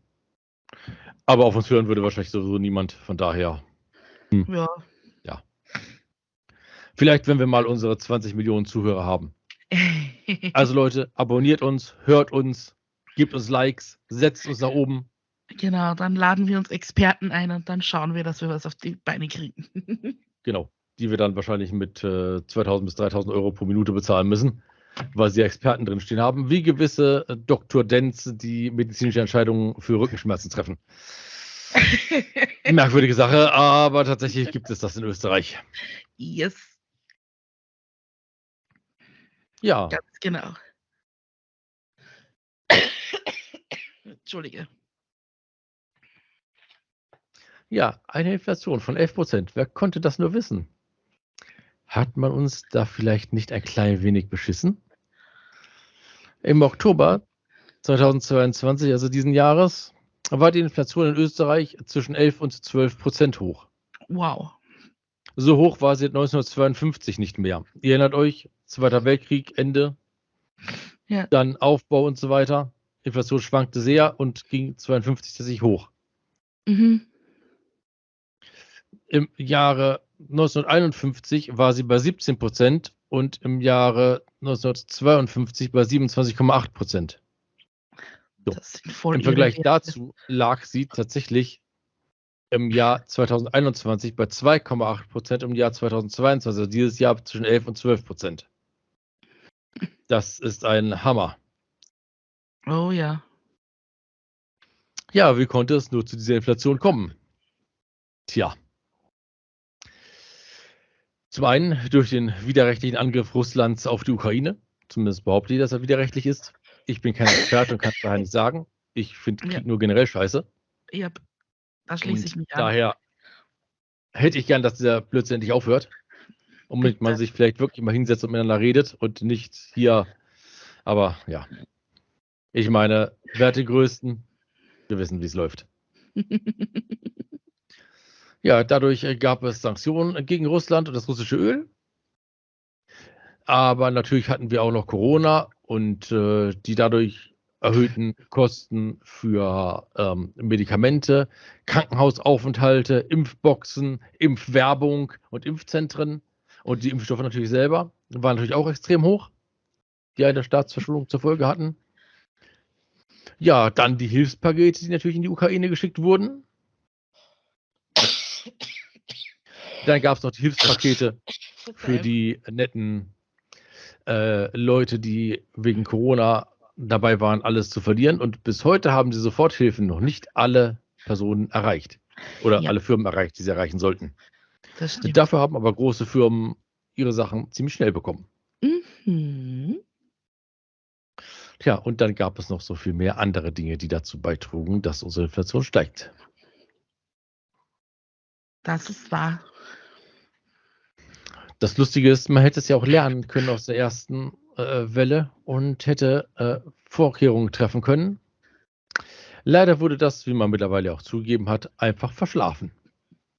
Aber auf uns hören würde wahrscheinlich sowieso niemand. Von daher Ja. Vielleicht, wenn wir mal unsere 20 Millionen Zuhörer haben. Also Leute, abonniert uns, hört uns, gebt uns Likes, setzt uns nach oben. genau, dann laden wir uns Experten ein und dann schauen wir, dass wir was auf die Beine kriegen. Genau, die wir dann wahrscheinlich mit äh, 2000 bis 3000 Euro pro Minute bezahlen müssen, weil sie Experten drinstehen haben, wie gewisse äh, Dr. Denz, die medizinische Entscheidungen für Rückenschmerzen treffen. Merkwürdige Sache, aber tatsächlich gibt es das in Österreich. yes, Ja, ganz genau. Entschuldige. ja, eine Inflation von 11 Prozent. Wer konnte das nur wissen? Hat man uns da vielleicht nicht ein klein wenig beschissen? Im Oktober 2022, also diesen Jahres, war die Inflation in Österreich zwischen 11 und 12 Prozent hoch. Wow. So hoch war sie 1952 nicht mehr. Ihr erinnert euch, Zweiter Weltkrieg, Ende, Ja. dann Aufbau und so weiter. Inflation schwankte sehr und ging 52 tatsächlich hoch. Mhm. Im Jahre 1951 war sie bei 17 Prozent und im Jahre 1952 bei 27,8 Prozent. So. Im Vergleich dazu lag sie tatsächlich im Jahr 2021 bei 2,8 Prozent, im Jahr 2022, also dieses Jahr zwischen 11 und 12 Prozent. Das ist ein Hammer. Oh ja. Ja, wie konnte es nur zu dieser Inflation kommen? Tja. Zum einen durch den widerrechtlichen Angriff Russlands auf die Ukraine. Zumindest behauptet die, dass er widerrechtlich ist. Ich bin kein Experte und kann es daher nicht sagen. Ich finde Krieg Ja. nur generell scheiße. Ja, da schließe Und ich mich an. daher hätte ich gern, dass dieser Blödsinn endlich aufhört. Und Bitte. man sich vielleicht wirklich mal hinsetzt und miteinander redet und nicht hier. Aber ja. Ich meine, wer hat den größten? Wir wissen, wie es läuft. Ja, dadurch äh, gab es Sanktionen gegen Russland und das russische Öl. Aber natürlich hatten wir auch noch Corona und äh, die dadurch erhöhten Kosten für ähm, Medikamente, Krankenhausaufenthalte, Impfboxen, Impfwerbung und Impfzentren und die Impfstoffe natürlich selber waren natürlich auch extrem hoch, die eine Staatsverschuldung zur Folge hatten. Ja, dann die Hilfspakete, die natürlich in die Ukraine geschickt wurden. Dann gab es noch die Hilfspakete für die netten äh, Leute, die wegen Corona dabei waren, alles zu verlieren. Und bis heute haben die Soforthilfen noch nicht alle Personen erreicht. Oder Ja. alle Firmen erreicht, die sie erreichen sollten. Dafür haben aber große Firmen ihre Sachen ziemlich schnell bekommen. Mhm. Tja, und dann gab es noch so viel mehr andere Dinge, die dazu beitrugen, dass unsere Inflation steigt. Das ist wahr. Das Lustige ist, man hätte es ja auch lernen können aus der ersten Dauerwelle und hätte äh, Vorkehrungen treffen können. Leider wurde das, wie man mittlerweile auch zugegeben hat, einfach verschlafen.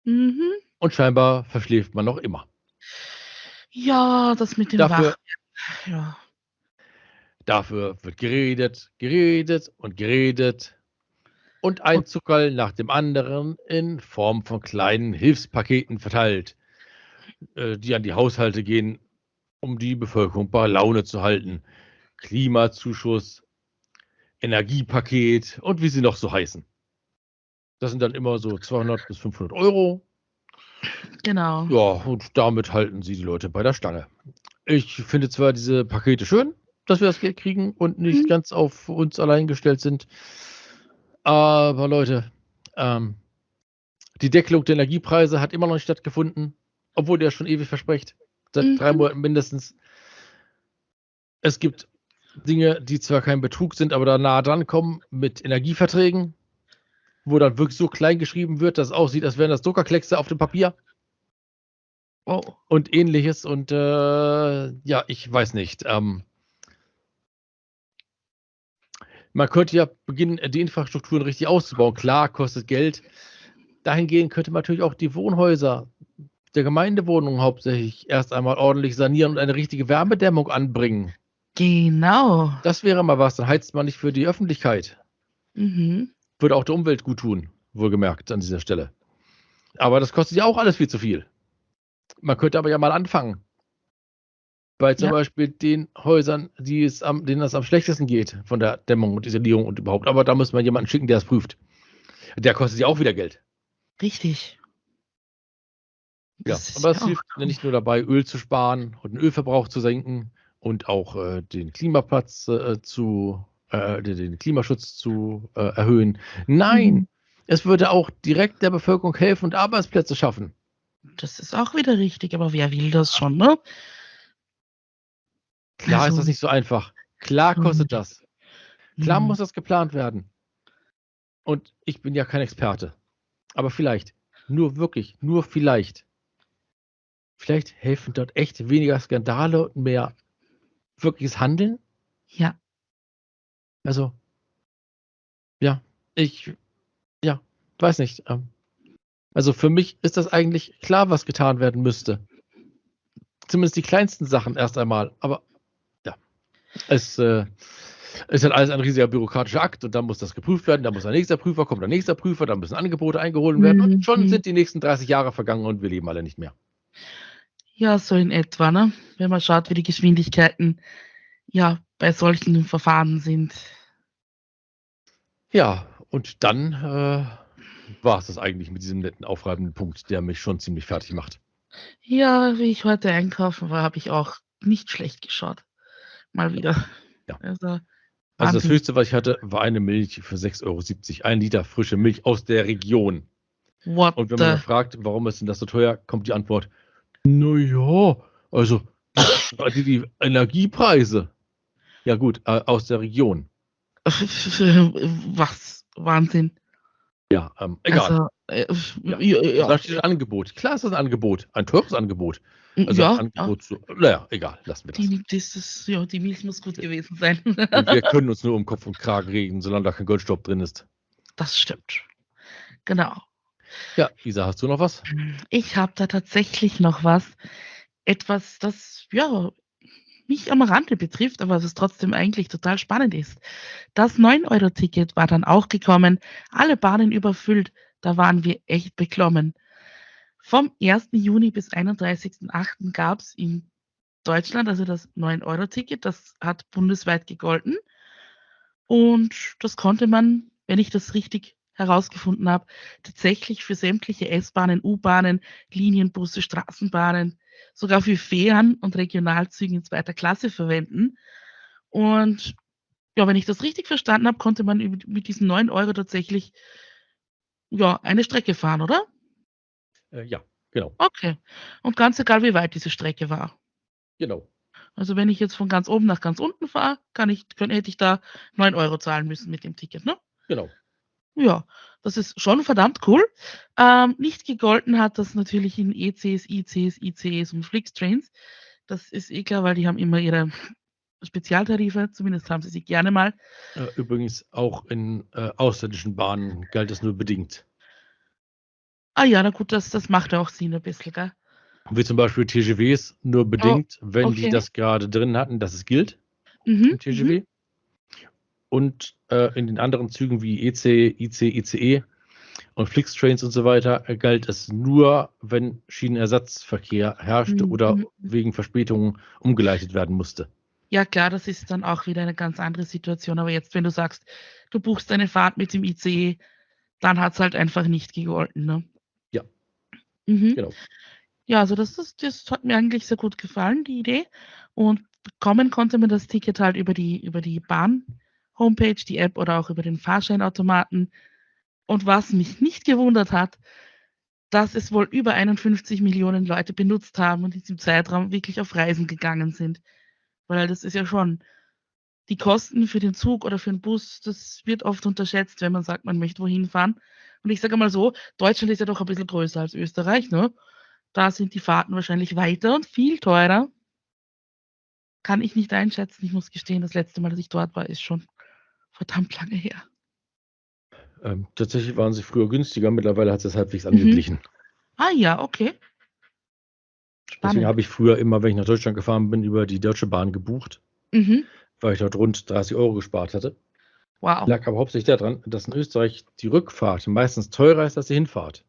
Mhm. Und scheinbar verschläft man noch immer. Ja, das mit dem Dafür- Wach. Ja. Dafür wird geredet, geredet und geredet. Und ein Zuckerl nach dem anderen in Form von kleinen Hilfspaketen verteilt, äh, die an die Haushalte gehen, um die Bevölkerung bei Laune zu halten. Klimazuschuss, Energiepaket und wie sie noch so heißen. Das sind dann immer so 200 bis 500 Euro. Genau. Ja, und damit halten sie die Leute bei der Stange. Ich finde zwar diese Pakete schön, dass wir das Geld kriegen und nicht Mhm. ganz auf uns allein gestellt sind. Aber Leute, ähm, die Deckelung der Energiepreise hat immer noch nicht stattgefunden, obwohl der schon ewig verspricht. Seit Mhm. drei Monaten mindestens. Es gibt Dinge, die zwar kein Betrug sind, aber da nah dran kommen mit Energieverträgen, wo dann wirklich so klein geschrieben wird, dass es aussieht, als wären das Druckerkleckse auf dem Papier Oh. und ähnliches. Und äh, ja, ich weiß nicht. Ähm, man könnte ja beginnen, die Infrastrukturen richtig auszubauen. Klar, kostet Geld. Dahingehend könnte man natürlich auch die Wohnhäuser der Gemeindewohnungen hauptsächlich erst einmal ordentlich sanieren und eine richtige Wärmedämmung anbringen. Genau. Das wäre mal was. Dann heizt man nicht für die Öffentlichkeit. Mhm. Würde auch der Umwelt gut tun, wohlgemerkt an dieser Stelle. Aber das kostet ja auch alles viel zu viel. Man könnte aber ja mal anfangen. Bei zum Ja. Beispiel den Häusern, die es am, denen es am schlechtesten geht von der Dämmung und Isolierung und überhaupt. Aber da muss man jemanden schicken, der es prüft. Der kostet ja auch wieder Geld. Richtig. Ja, Das ist aber es ja hilft cool. nicht nur dabei, Öl zu sparen und den Ölverbrauch zu senken und auch äh, den Klimaplatz äh, zu, äh, den, Klimaschutz zu äh, erhöhen. Nein, Mhm. es würde auch direkt der Bevölkerung helfen und Arbeitsplätze schaffen. Das ist auch wieder richtig, aber wer will das schon, ne? Klar ist Also- das nicht so einfach. Klar kostet Mhm. das. Klar Mhm. muss das geplant werden. Und ich bin ja kein Experte. Aber vielleicht, nur wirklich, nur vielleicht, vielleicht helfen dort echt weniger Skandale und mehr wirkliches Handeln. Ja. Also, ja, ich, ja, weiß nicht. ähm, Also für mich ist das eigentlich klar, was getan werden müsste. Zumindest die kleinsten Sachen erst einmal. Aber ja, es äh, ist halt alles ein riesiger bürokratischer Akt und dann muss das geprüft werden, dann muss ein nächster Prüfer kommen, der nächster Prüfer, dann müssen Angebote eingeholt werden und schon Mhm. sind die nächsten 30 Jahre vergangen und wir leben alle nicht mehr. Ja, so in etwa, ne? Wenn man schaut, wie die Geschwindigkeiten ja bei solchen Verfahren sind. Ja, und dann äh, war es das eigentlich mit diesem netten, aufreibenden Punkt, der mich schon ziemlich fertig macht. Ja, wie ich heute einkaufen war, habe ich auch nicht schlecht geschaut. Mal wieder. Ja. Also, Also das höchste, was ich hatte, war eine Milch für 6,70 Euro. Ein Liter frische Milch aus der Region. what Und wenn man fragt, warum ist denn das so teuer, kommt die Antwort, naja, also die, die Energiepreise. Ja gut, äh, aus der Region. Was? Wahnsinn. Ja, ähm, egal. Also, äh, Ja. ja, Da steht ein Angebot. Klar ist das ein Angebot. Ein teures Angebot. Also ja, ein ja. Angebot zu, naja, egal, lassen wir das. Die, das ist, ja, die Milch muss gut gewesen sein. Und wir können uns nur um Kopf und Kragen reden, solange da kein Goldstaub drin ist. Das stimmt. Genau. Ja, Isa, hast du noch was? Ich habe da tatsächlich noch was. Etwas, das ja mich am Rande betrifft, aber was trotzdem eigentlich total spannend ist. Das 9-Euro-Ticket war dann auch gekommen, alle Bahnen überfüllt, da waren wir echt beklommen. Vom 1. Juni bis 31.08. gab es in Deutschland also das 9-Euro-Ticket, das hat bundesweit gegolten. Und das konnte man, wenn ich das richtig herausgefunden habe, tatsächlich für sämtliche S-Bahnen, U-Bahnen, Linienbusse, Straßenbahnen, sogar für Fähren und Regionalzüge in zweiter Klasse verwenden. Und ja, wenn ich das richtig verstanden habe, konnte man mit diesen 9 Euro tatsächlich ja, eine Strecke fahren, oder? Äh, ja, genau, Okay. Und ganz egal, wie weit diese Strecke war. genau. Also wenn ich jetzt von ganz oben nach ganz unten fahre, kann ich, kann, hätte ich da 9 Euro zahlen müssen mit dem Ticket, ne? Genau. Ja, das ist schon verdammt cool. Ähm, nicht gegolten hat das natürlich in ECs, ICs, ICEs und Flixtrains. Das ist eh klar, weil die haben immer ihre Spezialtarife, zumindest haben sie sie gerne mal. Äh, übrigens auch in äh, ausländischen Bahnen galt es nur bedingt. Ah ja, na gut, das, das macht auch Sinn ein bisschen, gell? Wie zum Beispiel TGWs nur Oh, bedingt, wenn die okay. das gerade drin hatten, dass es gilt Mhm. im TGW. Und äh, in den anderen Zügen wie EC, IC, ICE und Flixtrains und so weiter äh, galt es nur, wenn Schienenersatzverkehr herrschte Mhm, oder mhm. wegen Verspätungen umgeleitet werden musste. Ja, klar, das ist dann auch wieder eine ganz andere Situation. Aber jetzt, wenn du sagst, du buchst eine Fahrt mit dem ICE, dann hat es halt einfach nicht gegolten. Ne? Ja. Mhm. Genau. Ja, also das, ist, das hat mir eigentlich sehr gut gefallen, die Idee. Und bekommen konnte man das Ticket halt über die, über die Bahn-Homepage, die App oder auch über den Fahrscheinautomaten. Und was mich nicht gewundert hat, dass es wohl über 51 Millionen Leute benutzt haben und in diesem Zeitraum wirklich auf Reisen gegangen sind. Weil das ist ja schon die Kosten für den Zug oder für den Bus, das wird oft unterschätzt, wenn man sagt, man möchte wohin fahren. Und ich sage mal so, Deutschland ist ja doch ein bisschen größer als Österreich, ne? Da sind die Fahrten wahrscheinlich weiter und viel teurer. Kann ich nicht einschätzen. Ich muss gestehen, das letzte Mal, dass ich dort war, ist schon verdammt lange her. Ähm, tatsächlich waren sie früher günstiger, mittlerweile hat es halbwegs Mhm. angeglichen. Ah ja, okay. Deswegen Spannend. habe ich früher immer, wenn ich nach Deutschland gefahren bin, über die Deutsche Bahn gebucht, Mhm. weil ich dort rund 30 Euro gespart hatte. Wow. Lag aber hauptsächlich daran, dass in Österreich die Rückfahrt meistens teurer ist als die Hinfahrt.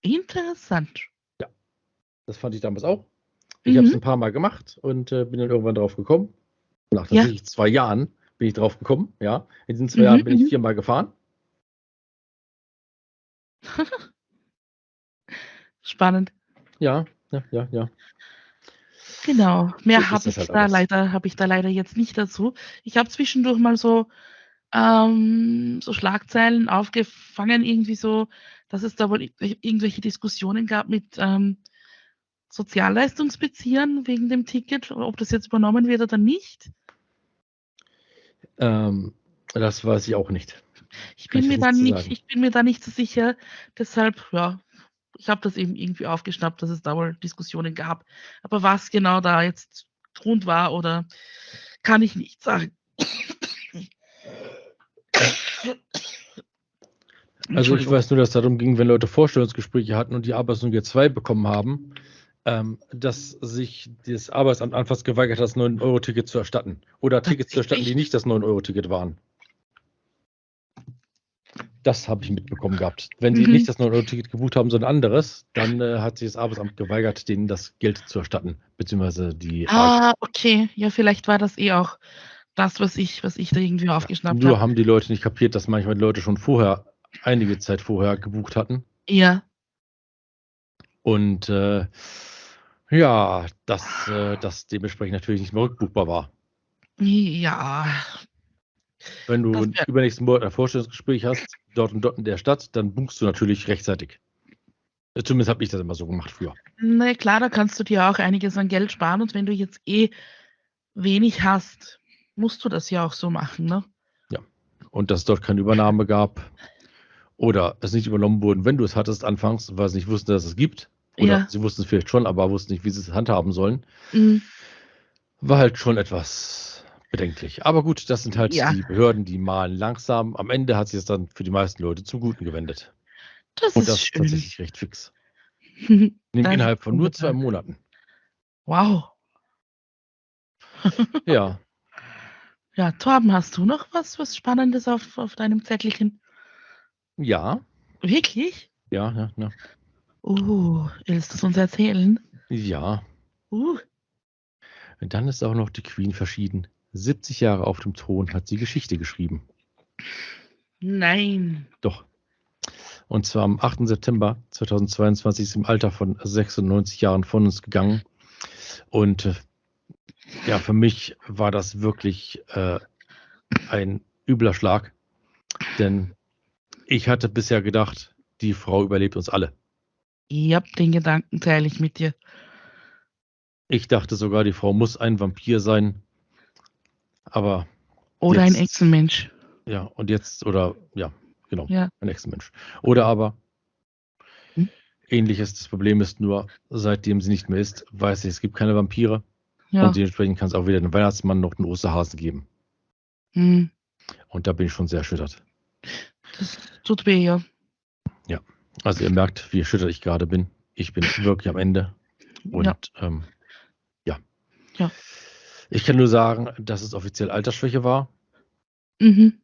Interessant. Das fand ich damals auch. Ich habe es Mhm. ein paar Mal gemacht und äh, bin dann irgendwann drauf gekommen. Nach Ja. tatsächlich zwei Jahren bin ich drauf gekommen. Ja, in diesen zwei Mhm, Jahren bin ich mhm. viermal gefahren. Spannend. Ja, ja, ja, ja. Genau. Mehr So habe ich halt da alles. leider, habe ich da leider jetzt nicht dazu. Ich habe zwischendurch mal so, ähm, so Schlagzeilen aufgefangen, irgendwie so, dass es da wohl ir- irgendwelche Diskussionen gab mit ähm, Sozialleistungsbeziehern wegen dem Ticket, ob das jetzt übernommen wird oder nicht. Ähm, das weiß ich auch nicht. Ich Kann bin ich mir da nicht, ich bin mir da nicht so sicher. Deshalb, ja, ich habe das eben irgendwie aufgeschnappt, dass es da wohl Diskussionen gab. Aber was genau da jetzt Grund war oder kann ich nicht sagen. Also ich weiß nur, dass es darum ging, wenn Leute Vorstellungsgespräche hatten und die Arbeitsnummer G2 bekommen haben, ähm, dass sich das Arbeitsamt anfangs geweigert hat, das 9-Euro-Ticket zu erstatten. Oder Tickets zu erstatten, die nicht das 9-Euro-Ticket waren. Das habe ich mitbekommen gehabt. Wenn die Mhm. nicht das 9-Euro-Ticket gebucht haben, sondern anderes, dann äh, hat sich das Arbeitsamt geweigert, denen das Geld zu erstatten, beziehungsweise die Ah, okay. Ja, vielleicht war das eh auch das, was ich, was ich da irgendwie aufgeschnappt Nur habe. haben die Leute nicht kapiert, dass manchmal die Leute schon vorher, einige Zeit vorher gebucht hatten. Ja. Und äh, ja, dass äh, das dementsprechend natürlich nicht mehr rückbuchbar war. Ja. Wenn du übernächsten Monat ein Vorstellungsgespräch hast, dort und dort in der Stadt, dann buchst du natürlich rechtzeitig. Äh, Zumindest habe ich das immer so gemacht früher. Na klar, da kannst du dir auch einiges an Geld sparen und wenn du jetzt eh wenig hast, musst du das ja auch so machen, ne? Und dass es dort keine Übernahme gab oder es nicht übernommen wurde, wenn du es hattest anfangs, weil sie nicht wussten, dass es gibt. Oder Ja. sie wussten es vielleicht schon, aber wussten nicht, wie sie es handhaben sollen. Mhm. War halt schon etwas bedenklich. Aber gut, das sind halt Ja. die Behörden, die malen langsam. Am Ende hat sich das dann für die meisten Leute zum Guten gewendet. Das Und ist das schön. tatsächlich recht fix. Innerhalb von nur zwei Monaten. Wow. Ja, Ja, Torben, hast du noch was, was Spannendes auf, auf deinem Zettelchen? ja, Wirklich? ja, ja, ja. Uh, willst du es uns erzählen? Ja, Uh, Und dann ist auch noch die Queen verschieden. 70 Jahre auf dem Thron hat sie Geschichte geschrieben. nein. Doch. Und zwar am 8. September 2022 ist sie im Alter von 96 Jahren von uns gegangen. Und äh, ja, für mich war das wirklich äh, ein übler Schlag. Denn ich hatte bisher gedacht, die Frau überlebt uns alle. Ja, den Gedanken teile ich mit dir. Ich dachte sogar, die Frau muss ein Vampir sein. Aber Oder ein Jetzt- Echsenmensch. ja, und jetzt, oder ja, genau, Ja. ein Ex-Mensch. Oder aber Hm? ähnliches. Das Problem ist nur, seitdem sie nicht mehr ist, weiß ich, es gibt keine Vampire. Ja. Und dementsprechend kann es auch wieder den Weihnachtsmann noch einen Osterhasen geben. Hm. Und da bin ich schon sehr erschüttert. Das tut weh, ja. Also ihr merkt, wie erschüttert ich gerade bin. Ich bin wirklich am Ende. Und Ja. ähm, ja. Ja. Ich kann nur sagen, dass es offiziell Altersschwäche war. Mhm.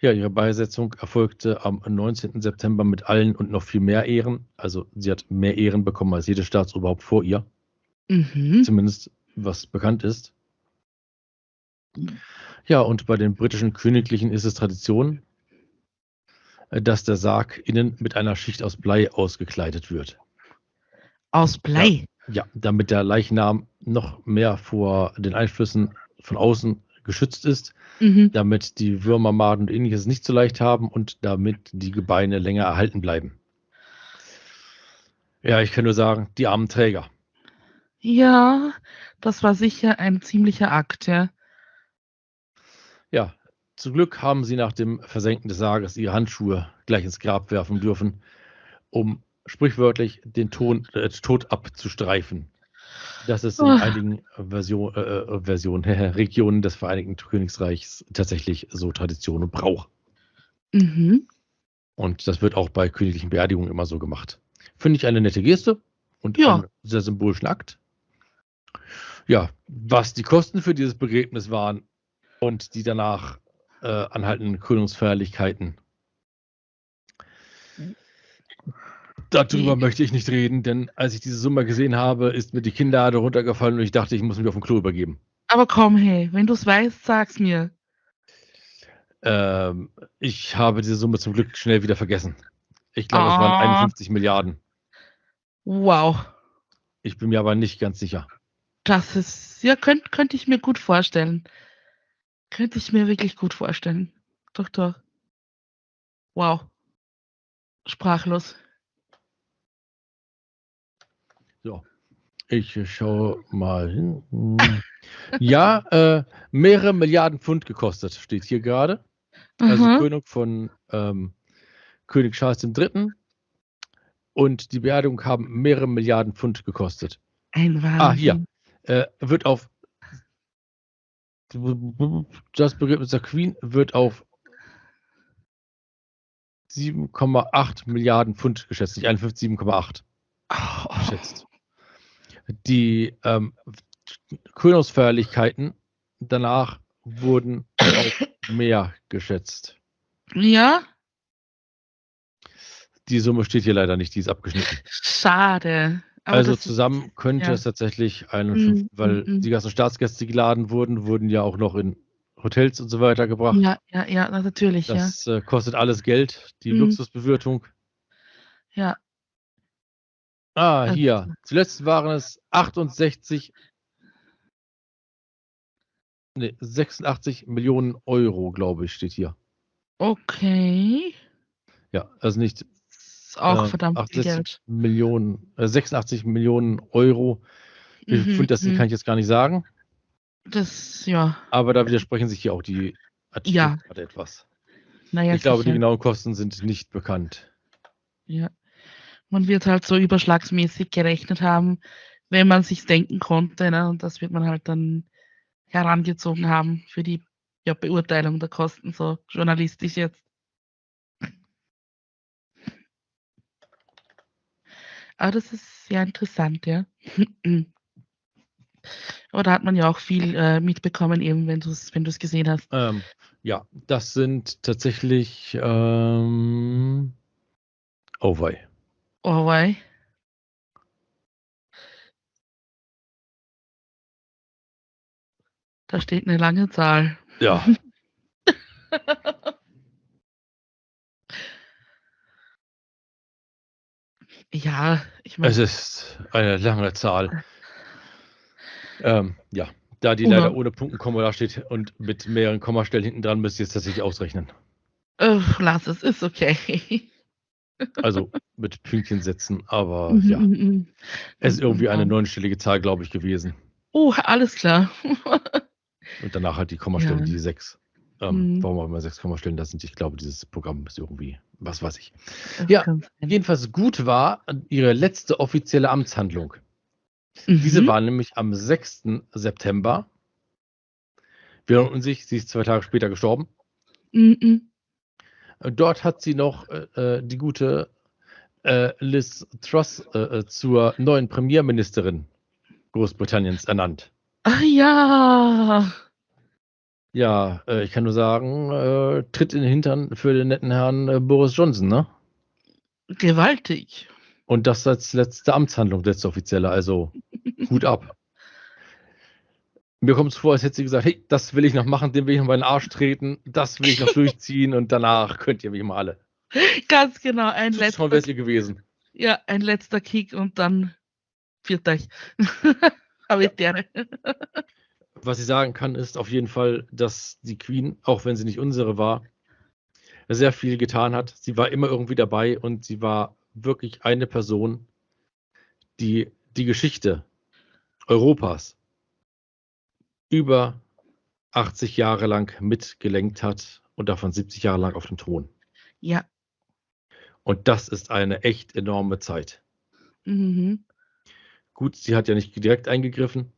Ja, ihre Beisetzung erfolgte am 19. September mit allen und noch viel mehr Ehren. Also sie hat mehr Ehren bekommen als jedes Staatsoberhaupt vor ihr, Mhm. zumindest was bekannt ist. Ja, und bei den britischen Königlichen ist es Tradition, dass der Sarg innen mit einer Schicht aus Blei ausgekleidet wird. Aus Blei. Ja, damit der Leichnam noch mehr vor den Einflüssen von außen geschützt ist, Mhm. damit die Würmer, Maden und ähnliches nicht so leicht haben und damit die Gebeine länger erhalten bleiben. Ja, ich kann nur sagen, die armen Träger. Ja, das war sicher ein ziemlicher Akt, ja. Zum Glück haben sie nach dem Versenken des Sarges ihre Handschuhe gleich ins Grab werfen dürfen, um sprichwörtlich den Ton, äh, Tod abzustreifen. Das ist in Ah. einigen Version, äh, äh, Versionen, Regionen des Vereinigten Königreichs tatsächlich so Tradition und Brauch. Mhm. Und das wird auch bei königlichen Beerdigungen immer so gemacht. Finde ich eine nette Geste und Ja. einen sehr symbolischen Akt. Ja, was die Kosten für dieses Begräbnis waren und die danach äh, anhaltenden Krönungsfeierlichkeiten. Darüber möchte ich nicht reden, denn als ich diese Summe gesehen habe, ist mir die Kinnlade runtergefallen und ich dachte, ich muss mich auf dem Klo übergeben. Aber komm, hey, wenn du es weißt, sag's mir. Ähm, ich habe diese Summe zum Glück schnell wieder vergessen. Ich glaube, es Ah. waren 51 Milliarden. Wow. Ich bin mir aber nicht ganz sicher. Das ist, ja, könnte könnt ich mir gut vorstellen. Könnte ich mir wirklich gut vorstellen. Doch, doch. Wow. Sprachlos. So, ich schaue mal hin. Ja, äh, mehrere Milliarden Pfund gekostet, steht hier gerade. Also Aha. Krönung von ähm, König Charles III. Und die Beerdigung haben mehrere Milliarden Pfund gekostet. Ein Wahnsinn. Ah, hier. Äh, wird auf das Begräbnis der Queen wird auf 7,8 Milliarden Pfund geschätzt, nicht 51, 7,8 Oh, geschätzt. Die ähm, Krönungsfeierlichkeiten danach wurden auf mehr geschätzt. Ja, Die Summe steht hier leider nicht, die ist abgeschnitten. schade. Aber also zusammen könnte ja. es tatsächlich eine, Mm, fünf- weil mm, die ganzen Staatsgäste, die geladen wurden, wurden ja auch noch in Hotels und so weiter gebracht. Ja, ja, ja, na, natürlich, Das äh, kostet alles Geld, die Mm. Luxusbewirtung. ja. Ja, Ah, Also- hier. Zuletzt waren es 68, nee, 86 Millionen Euro, glaube ich, steht hier. okay. Ja, also nicht Ist auch äh, verdammt viel 68 Geld. Millionen, äh, 86 Millionen Euro. Wie viel Mhm, Pfund das sind, mhm. kann ich jetzt gar nicht sagen. Das, ja, Aber da widersprechen sich hier auch die Artikel Ja. gerade etwas. naja, ich glaube, die sicher. genauen Kosten sind nicht bekannt. Ja. Man wird halt so überschlagsmäßig gerechnet haben, wenn man sich denken konnte. Ne? Und das wird man halt dann herangezogen haben für die ja, Beurteilung der Kosten, so journalistisch jetzt. Aber das ist sehr interessant, ja. Aber da hat man ja auch viel äh, mitbekommen, eben wenn du es wenn du's gesehen hast. Ähm, ja, das sind tatsächlich. Ähm, oh wei. Oh, wei. Da steht eine lange Zahl. Ja, Ja, ich meine, es ist eine lange Zahl. Ähm, ja, da die Ohne- leider ohne Punkt und Komma da steht und mit mehreren Kommastellen hinten dran, müsst ihr es tatsächlich ausrechnen. äh, lass es, ist okay. Also mit Pünktchen setzen, aber Mhm, ja. mhm, mhm. Es ist irgendwie eine neunstellige Zahl, glaube ich, gewesen. Oh, alles klar. Und danach halt die Kommastellen, Ja. die sechs. Ähm, Mhm. Warum auch immer sechs Kommastellen das sind. Ich glaube, dieses Programm ist irgendwie, was weiß ich. Ja. Jedenfalls gut war ihre letzte offizielle Amtshandlung. Diese Mhm. war nämlich am 6. September. Wir erinnern sich, sie ist zwei Tage später gestorben. Mhm. Dort hat sie noch äh, äh, die gute äh, Liz Truss äh, äh, zur neuen Premierministerin Großbritanniens ernannt. Ach ja. Ja, äh, ich kann nur sagen, äh, tritt in den Hintern für den netten Herrn äh, Boris Johnson, ne? Gewaltig. Und das als letzte Amtshandlung, letzte offizielle, also Hut ab. Mir kommt es vor, als hätte sie gesagt, hey, das will ich noch machen, den will ich noch mal in den Arsch treten, das will ich noch durchziehen und danach könnt ihr mich mal alle. Ganz genau. Ein Schon letzter, ihr gewesen. ja, ein letzter Kick und dann viert euch. Habitäre. Was ich sagen kann, ist auf jeden Fall, dass die Queen, auch wenn sie nicht unsere war, sehr viel getan hat. Sie war immer irgendwie dabei und sie war wirklich eine Person, die die Geschichte Europas über 80 Jahre lang mitgelenkt hat und davon 70 Jahre lang auf dem Thron. Ja. Und das ist eine echt enorme Zeit. Mhm. Gut, sie hat ja nicht direkt eingegriffen,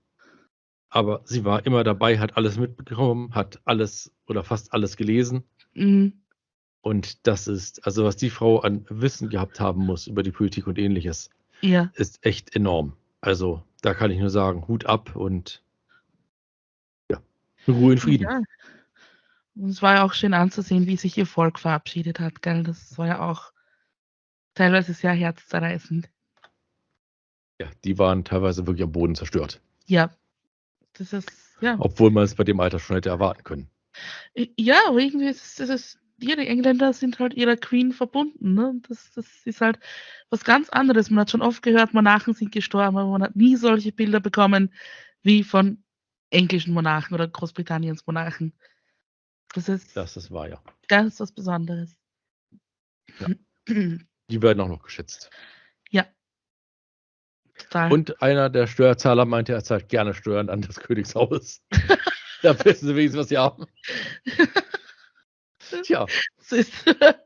aber sie war immer dabei, hat alles mitbekommen, hat alles oder fast alles gelesen. Mhm. Und das ist, also was die Frau an Wissen gehabt haben muss über die Politik und ähnliches, Ja. ist echt enorm. Also da kann ich nur sagen, Hut ab und ja, Ruhe in Frieden. Ja. Und es war ja auch schön anzusehen, wie sich ihr Volk verabschiedet hat, gell? Das war ja auch teilweise sehr herzzerreißend. Ja, die waren teilweise wirklich am Boden zerstört. Ja. Das ist, ja. Obwohl man es bei dem Alter schon hätte erwarten können. Ja, aber irgendwie ist es, ja, die Engländer sind halt ihrer Queen verbunden. Ne? Das, das ist halt was ganz anderes. Man hat schon oft gehört, Monarchen sind gestorben, aber man hat nie solche Bilder bekommen wie von englischen Monarchen oder Großbritanniens Monarchen. Das ist Das ist wahr, ja. ganz was Besonderes. Ja. Die werden auch noch geschätzt. Total. Und einer der Steuerzahler meinte, er zahlt gerne Steuern an das Königshaus. da wissen sie wenigstens, was sie haben. Tja,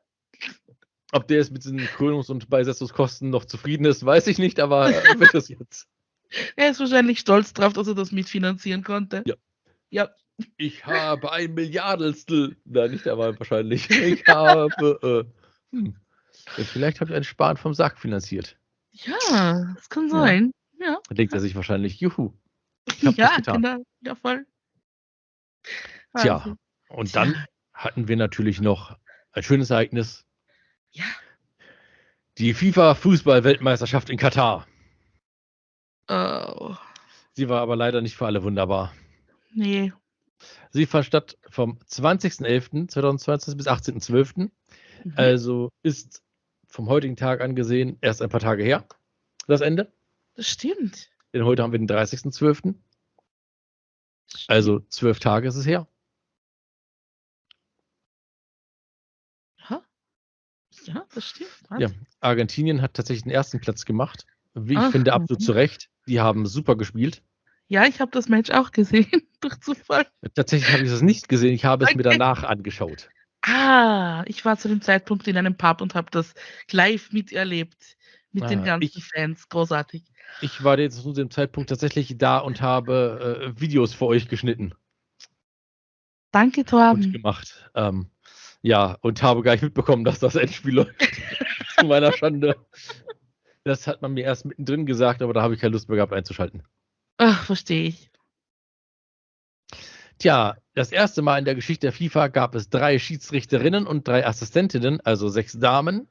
ob der jetzt mit diesen Krönungs- und Beisetzungskosten noch zufrieden ist, weiß ich nicht, aber er wird das jetzt. er ist wahrscheinlich stolz drauf, dass er das mitfinanzieren konnte. Ja. Ja. Ich habe ein Milliardenstel. Nein, nicht aber wahrscheinlich. Ich habe. Äh, hm. Vielleicht habe ich ein Sparen vom Sack finanziert. Ja, das kann Ja. sein. Ja. Da denkt er sich wahrscheinlich, juhu. Ich hab ja, genau. Ja, voll. Tja, Wahnsinn. und Tja. dann hatten wir natürlich noch ein schönes Ereignis. Ja. Die FIFA-Fußball-Weltmeisterschaft in Katar. Oh, Sie war aber leider nicht für alle wunderbar. nee. Sie fand statt vom 20.11.2020 bis 18.12. Mhm. Also ist vom heutigen Tag angesehen erst ein paar Tage her, das Ende. das stimmt. Denn heute haben wir den 30.12. Das stimmt. Also zwölf Tage ist es her. Ja, ja das stimmt. Ja. Argentinien hat tatsächlich den ersten Platz gemacht. Wie ich Ach, finde, absolut mhm. zu Recht. Die haben super gespielt. Ja, ich habe das Match auch gesehen, durch Zufall. Tatsächlich habe ich es nicht gesehen. Ich habe es mir Okay. danach angeschaut. Ah, ich war zu dem Zeitpunkt in einem Pub und habe das live miterlebt. Mit den Ah, ganzen ich- Fans. Großartig. Ich war jetzt zu dem Zeitpunkt tatsächlich da und habe äh, Videos für euch geschnitten Danke, und Torben. gemacht. Ähm, ja, und habe gar nicht mitbekommen, dass das Endspiel läuft. zu meiner Schande. Das hat man mir erst mittendrin gesagt, aber da habe ich keine Lust mehr gehabt einzuschalten. Ach, verstehe ich. Tja, das erste Mal in der Geschichte der FIFA gab es drei Schiedsrichterinnen und drei Assistentinnen, also sechs Damen,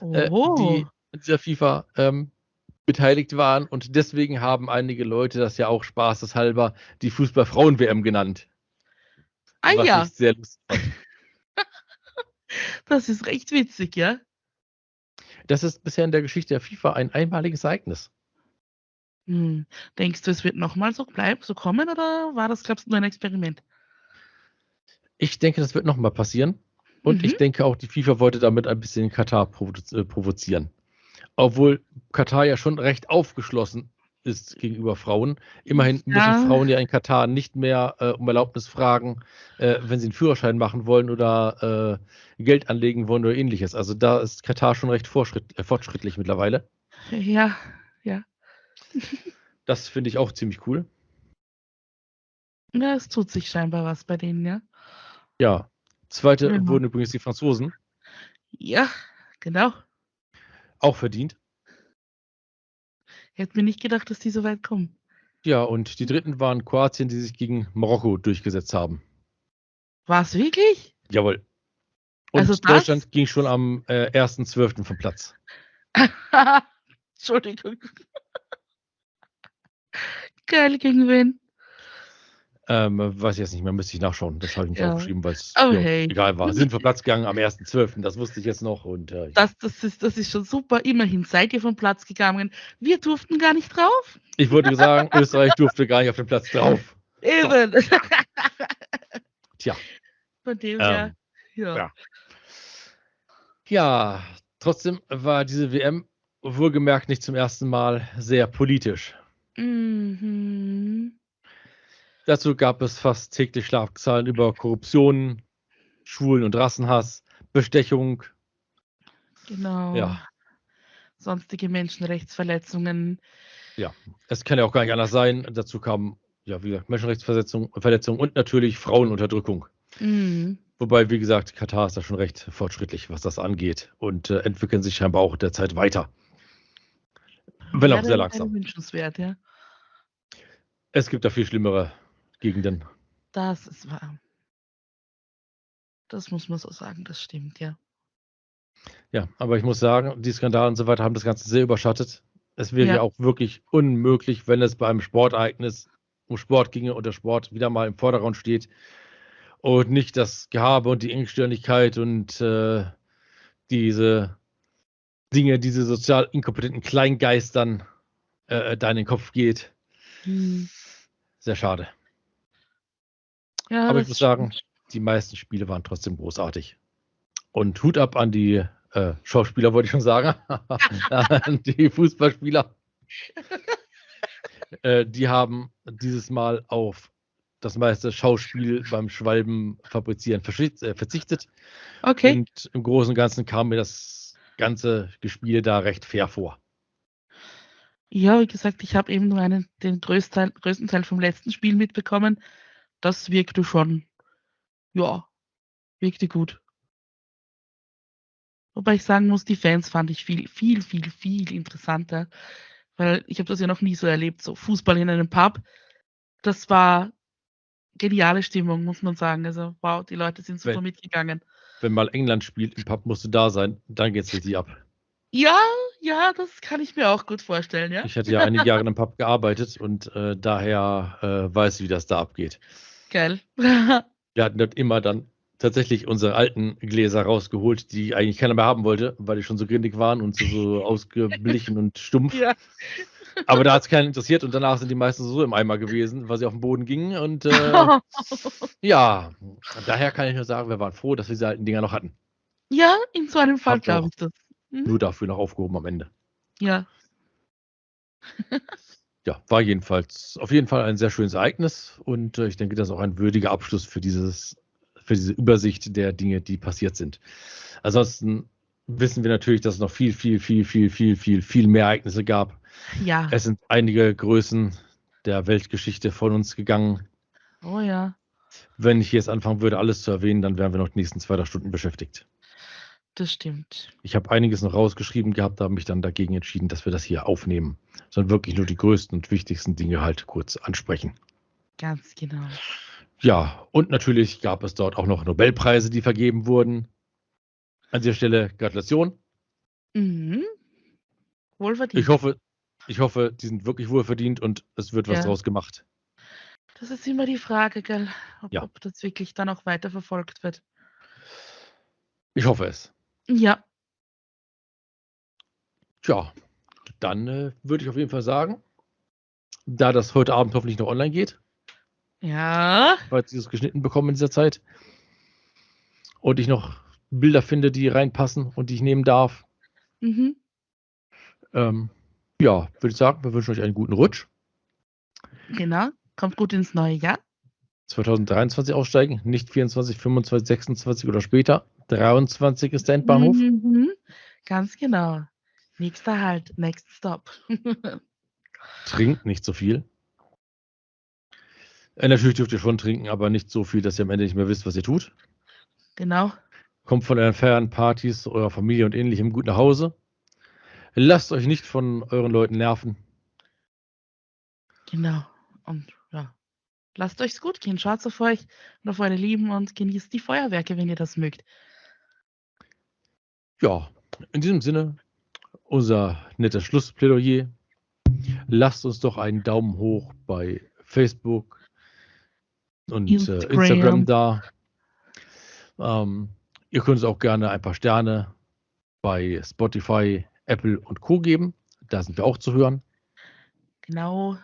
äh, die in dieser FIFA ähm, beteiligt waren. Und deswegen haben einige Leute das ja auch spaßeshalber die Fußball-Frauen-WM genannt. ah was ja, ich sehr lustig fand. das ist recht witzig, ja. Das ist bisher in der Geschichte der FIFA ein einmaliges Ereignis. Hm. Denkst du, es wird nochmal so bleiben, so kommen oder war das, glaubst du, nur ein Experiment? Ich denke, das wird nochmal passieren. Und Mhm. ich denke auch, die FIFA wollte damit ein bisschen Katar provo äh, provozieren. Obwohl Katar ja schon recht aufgeschlossen ist gegenüber Frauen. Immerhin Ja. müssen Frauen ja in Katar nicht mehr äh, um Erlaubnis fragen, äh, wenn sie einen Führerschein machen wollen oder äh, Geld anlegen wollen oder ähnliches. Also da ist Katar schon recht äh, fortschrittlich mittlerweile. Ja, ja. Das finde ich auch ziemlich cool. Ja, es tut sich scheinbar was bei denen, ja. Ja. Zweite Genau. wurden übrigens die Franzosen. Ja, genau. Auch verdient. Hätte mir nicht gedacht, dass die so weit kommen. Ja, und die dritten waren Kroatien, die sich gegen Marokko durchgesetzt haben. War's wirklich? Jawohl. Und Also das- Deutschland ging schon am äh, 1.12. vom Platz. Entschuldigung. Geil, gegen wen? Ähm, weiß ich jetzt nicht mehr, müsste ich nachschauen. Das habe ich nicht Ja. aufgeschrieben, weil es Oh, ja, hey. egal war. Sind vom Platz gegangen am 1.12., das wusste ich jetzt noch. Und äh, Das, das, ist, das ist schon super. Immerhin seid ihr vom Platz gegangen. Wir durften gar nicht drauf. ich würde sagen, Österreich durfte gar nicht auf den Platz drauf. Eben. Tja. Von dem Ähm, her. Ja. ja. Ja, trotzdem war diese WM wohlgemerkt nicht zum ersten Mal sehr politisch. Mhm. Dazu gab es fast täglich Schlagzeilen über Korruption, Schwulen- und Rassenhass, Bestechung. Genau. Ja. Sonstige Menschenrechtsverletzungen. Es kann ja auch gar nicht anders sein. Dazu kamen, ja, wie gesagt, Menschenrechtsverletzungen Verletzungen und natürlich Frauenunterdrückung. Mhm. Wobei, wie gesagt, Katar ist da schon recht fortschrittlich, was das angeht und äh, entwickeln sich scheinbar auch derzeit weiter. Wenn auch Wäre- sehr langsam. Wünschenswert, ja. Es gibt da viel schlimmere Gegenden. Das ist wahr. Das muss man so sagen, das stimmt, ja. Ja, aber ich muss sagen, die Skandale und so weiter haben das Ganze sehr überschattet. Es wäre ja. Ja. auch wirklich unmöglich, wenn es bei einem Sportereignis um Sport ginge und der Sport wieder mal im Vordergrund steht und nicht das Gehabe und die Engstirnigkeit und äh, diese Dinge, diese sozial inkompetenten Kleingeistern äh, da in den Kopf geht. Hm. Sehr schade. Ja, Aber ich muss sagen, die meisten Spiele waren trotzdem großartig. Und Hut ab an die äh, Schauspieler, wollte ich schon sagen. an die Fußballspieler. äh, die haben dieses Mal auf das meiste Schauspiel beim Schwalben fabrizieren äh, verzichtet. Okay. Und im Großen und Ganzen kam mir das ganze Gespiel da recht fair vor. Ja, wie gesagt, ich habe eben nur einen, den größten Teil, größten Teil vom letzten Spiel mitbekommen. Das wirkte schon, ja, wirkte gut. Wobei ich sagen muss, die Fans fand ich viel, viel, viel, viel interessanter. Weil ich habe das ja noch nie so erlebt, so Fußball in einem Pub. Das war geniale Stimmung, muss man sagen. Also, wow, die Leute sind super Wenn- mitgegangen. Wenn mal England spielt, im Pub musst du da sein, dann geht's richtig ab. Ja, ja, das kann ich mir auch gut vorstellen, ja. Ich hatte ja einige Jahre in einem Pub gearbeitet und äh, daher äh, weiß ich, wie das da abgeht. Geil. Wir hatten dort immer dann tatsächlich unsere alten Gläser rausgeholt, die eigentlich keiner mehr haben wollte, weil die schon so grindig waren und so, so ausgeblichen und stumpf. ja. Aber da hat es keinen interessiert und danach sind die meisten so im Eimer gewesen, weil sie auf den Boden gingen. Und äh, ja, daher kann ich nur sagen, wir waren froh, dass wir diese alten Dinger noch hatten. ja, in so einem Fall glaube ich das. Mhm. Nur dafür noch aufgehoben am Ende. Ja. Ja, war jedenfalls auf jeden Fall ein sehr schönes Ereignis und äh, ich denke, das ist auch ein würdiger Abschluss für dieses, für diese Übersicht der Dinge, die passiert sind. Ansonsten wissen wir natürlich, dass es noch viel, viel, viel, viel, viel, viel, viel mehr Ereignisse gab. Ja. Es sind einige Größen der Weltgeschichte von uns gegangen. Oh ja. Wenn ich jetzt anfangen würde, alles zu erwähnen, dann wären wir noch die nächsten zwei drei Stunden beschäftigt. Das stimmt. Ich habe einiges noch rausgeschrieben gehabt, habe mich dann dagegen entschieden, dass wir das hier aufnehmen, sondern wirklich nur die größten und wichtigsten Dinge halt kurz ansprechen. Ganz genau. Ja, und natürlich gab es dort auch noch Nobelpreise, die vergeben wurden. An dieser Stelle Gratulation. Mhm. Wohlverdient. Ich hoffe, ich hoffe, die sind wirklich wohlverdient und es wird was Ja. draus gemacht. Das ist immer die Frage, gell? Ob, Ja. ob das wirklich dann auch weiterverfolgt wird. Ich hoffe es. Ja. Tja, dann äh, würde ich auf jeden Fall sagen, da das heute Abend hoffentlich noch online geht, Ja. falls ich es geschnitten bekomme in dieser Zeit und ich noch Bilder finde, die reinpassen und die ich nehmen darf, Mhm. ähm, ja, würde ich sagen, wir wünschen euch einen guten Rutsch. Genau. Kommt gut ins neue Jahr. 2023 aussteigen, nicht 24, 25, 26 oder später. 23 ist der Endbahnhof. Mhm. Ganz genau. Nächster Halt, next stop. Trinkt nicht so viel. Äh, natürlich dürft ihr schon trinken, aber nicht so viel, dass ihr am Ende nicht mehr wisst, was ihr tut. Genau. Kommt von euren Feiern, Partys, eurer Familie und ähnlichem gut nach Hause. Lasst euch nicht von euren Leuten nerven. Genau. Und lasst euch's gut gehen. Schaut auf euch und auf eure Lieben und genießt die Feuerwerke, wenn ihr das mögt. Ja, in diesem Sinne, unser nettes Schlussplädoyer. Lasst uns doch einen Daumen hoch bei Facebook und äh, Instagram. Instagram da. Ähm, ihr könnt uns auch gerne ein paar Sterne bei Spotify, Apple und Co. geben. Da sind wir auch zu hören. Genau.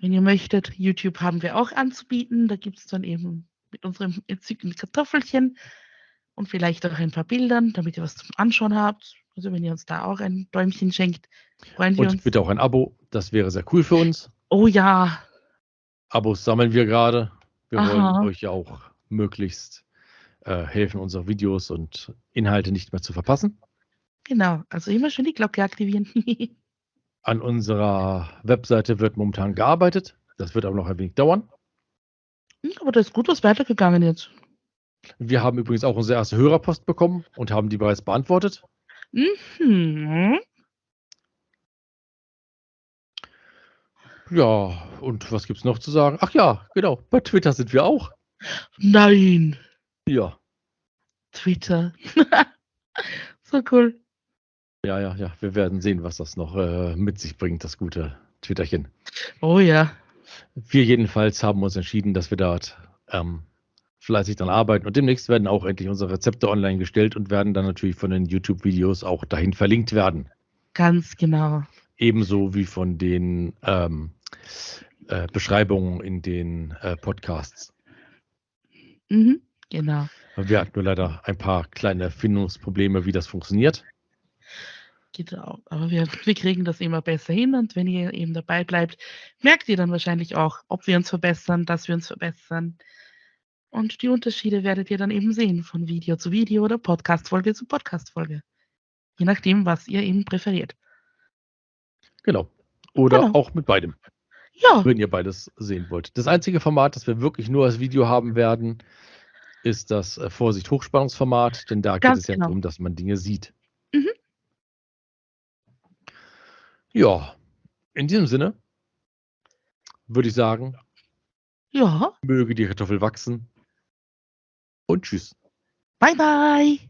Wenn ihr möchtet, YouTube haben wir auch anzubieten. Da gibt es dann eben mit unserem entzückenden Kartoffelchen und vielleicht auch ein paar Bildern, damit ihr was zum Anschauen habt. Also wenn ihr uns da auch ein Däumchen schenkt, freuen wir Und uns. bitte auch ein Abo. Das wäre sehr cool für uns. Oh ja, Abos sammeln wir gerade. Wir Aha. wollen euch ja auch möglichst äh, helfen, unsere Videos und Inhalte nicht mehr zu verpassen. genau. Also immer schön die Glocke aktivieren. An unserer Webseite wird momentan gearbeitet. Das wird aber noch ein wenig dauern. Aber da ist gut was weitergegangen jetzt. Wir haben übrigens auch unsere erste Hörerpost bekommen und haben die bereits beantwortet. Mhm. Ja, und was gibt's noch zu sagen? Ach ja, genau, bei Twitter sind wir auch. Nein, Ja, Twitter. so cool. Ja, ja, ja. Wir werden sehen, was das noch äh, mit sich bringt, das gute Twitterchen. Oh ja. Wir jedenfalls haben uns entschieden, dass wir dort ähm, fleißig dran arbeiten und demnächst werden auch endlich unsere Rezepte online gestellt und werden dann natürlich von den YouTube-Videos auch dahin verlinkt werden. Ganz genau. Ebenso wie von den ähm, äh, Beschreibungen in den äh, Podcasts. Mhm. Genau. Wir hatten nur leider ein paar kleine Findungsprobleme, wie das funktioniert. Genau. Aber wir, wir kriegen das immer besser hin und wenn ihr eben dabei bleibt, merkt ihr dann wahrscheinlich auch, ob wir uns verbessern, dass wir uns verbessern. Und die Unterschiede werdet ihr dann eben sehen, von Video zu Video oder Podcast-Folge zu Podcast-Folge. Je nachdem, was ihr eben präferiert. Genau. Oder Genau. auch mit beidem, Ja, wenn ihr beides sehen wollt. Das einzige Format, das wir wirklich nur als Video haben werden, ist das äh, Vorsicht Hochspannungsformat, denn da geht Ganz es ja genau. darum, dass man Dinge sieht. Mhm. Ja, in diesem Sinne würde ich sagen, ja. möge die Kartoffel wachsen und tschüss. Bye, bye.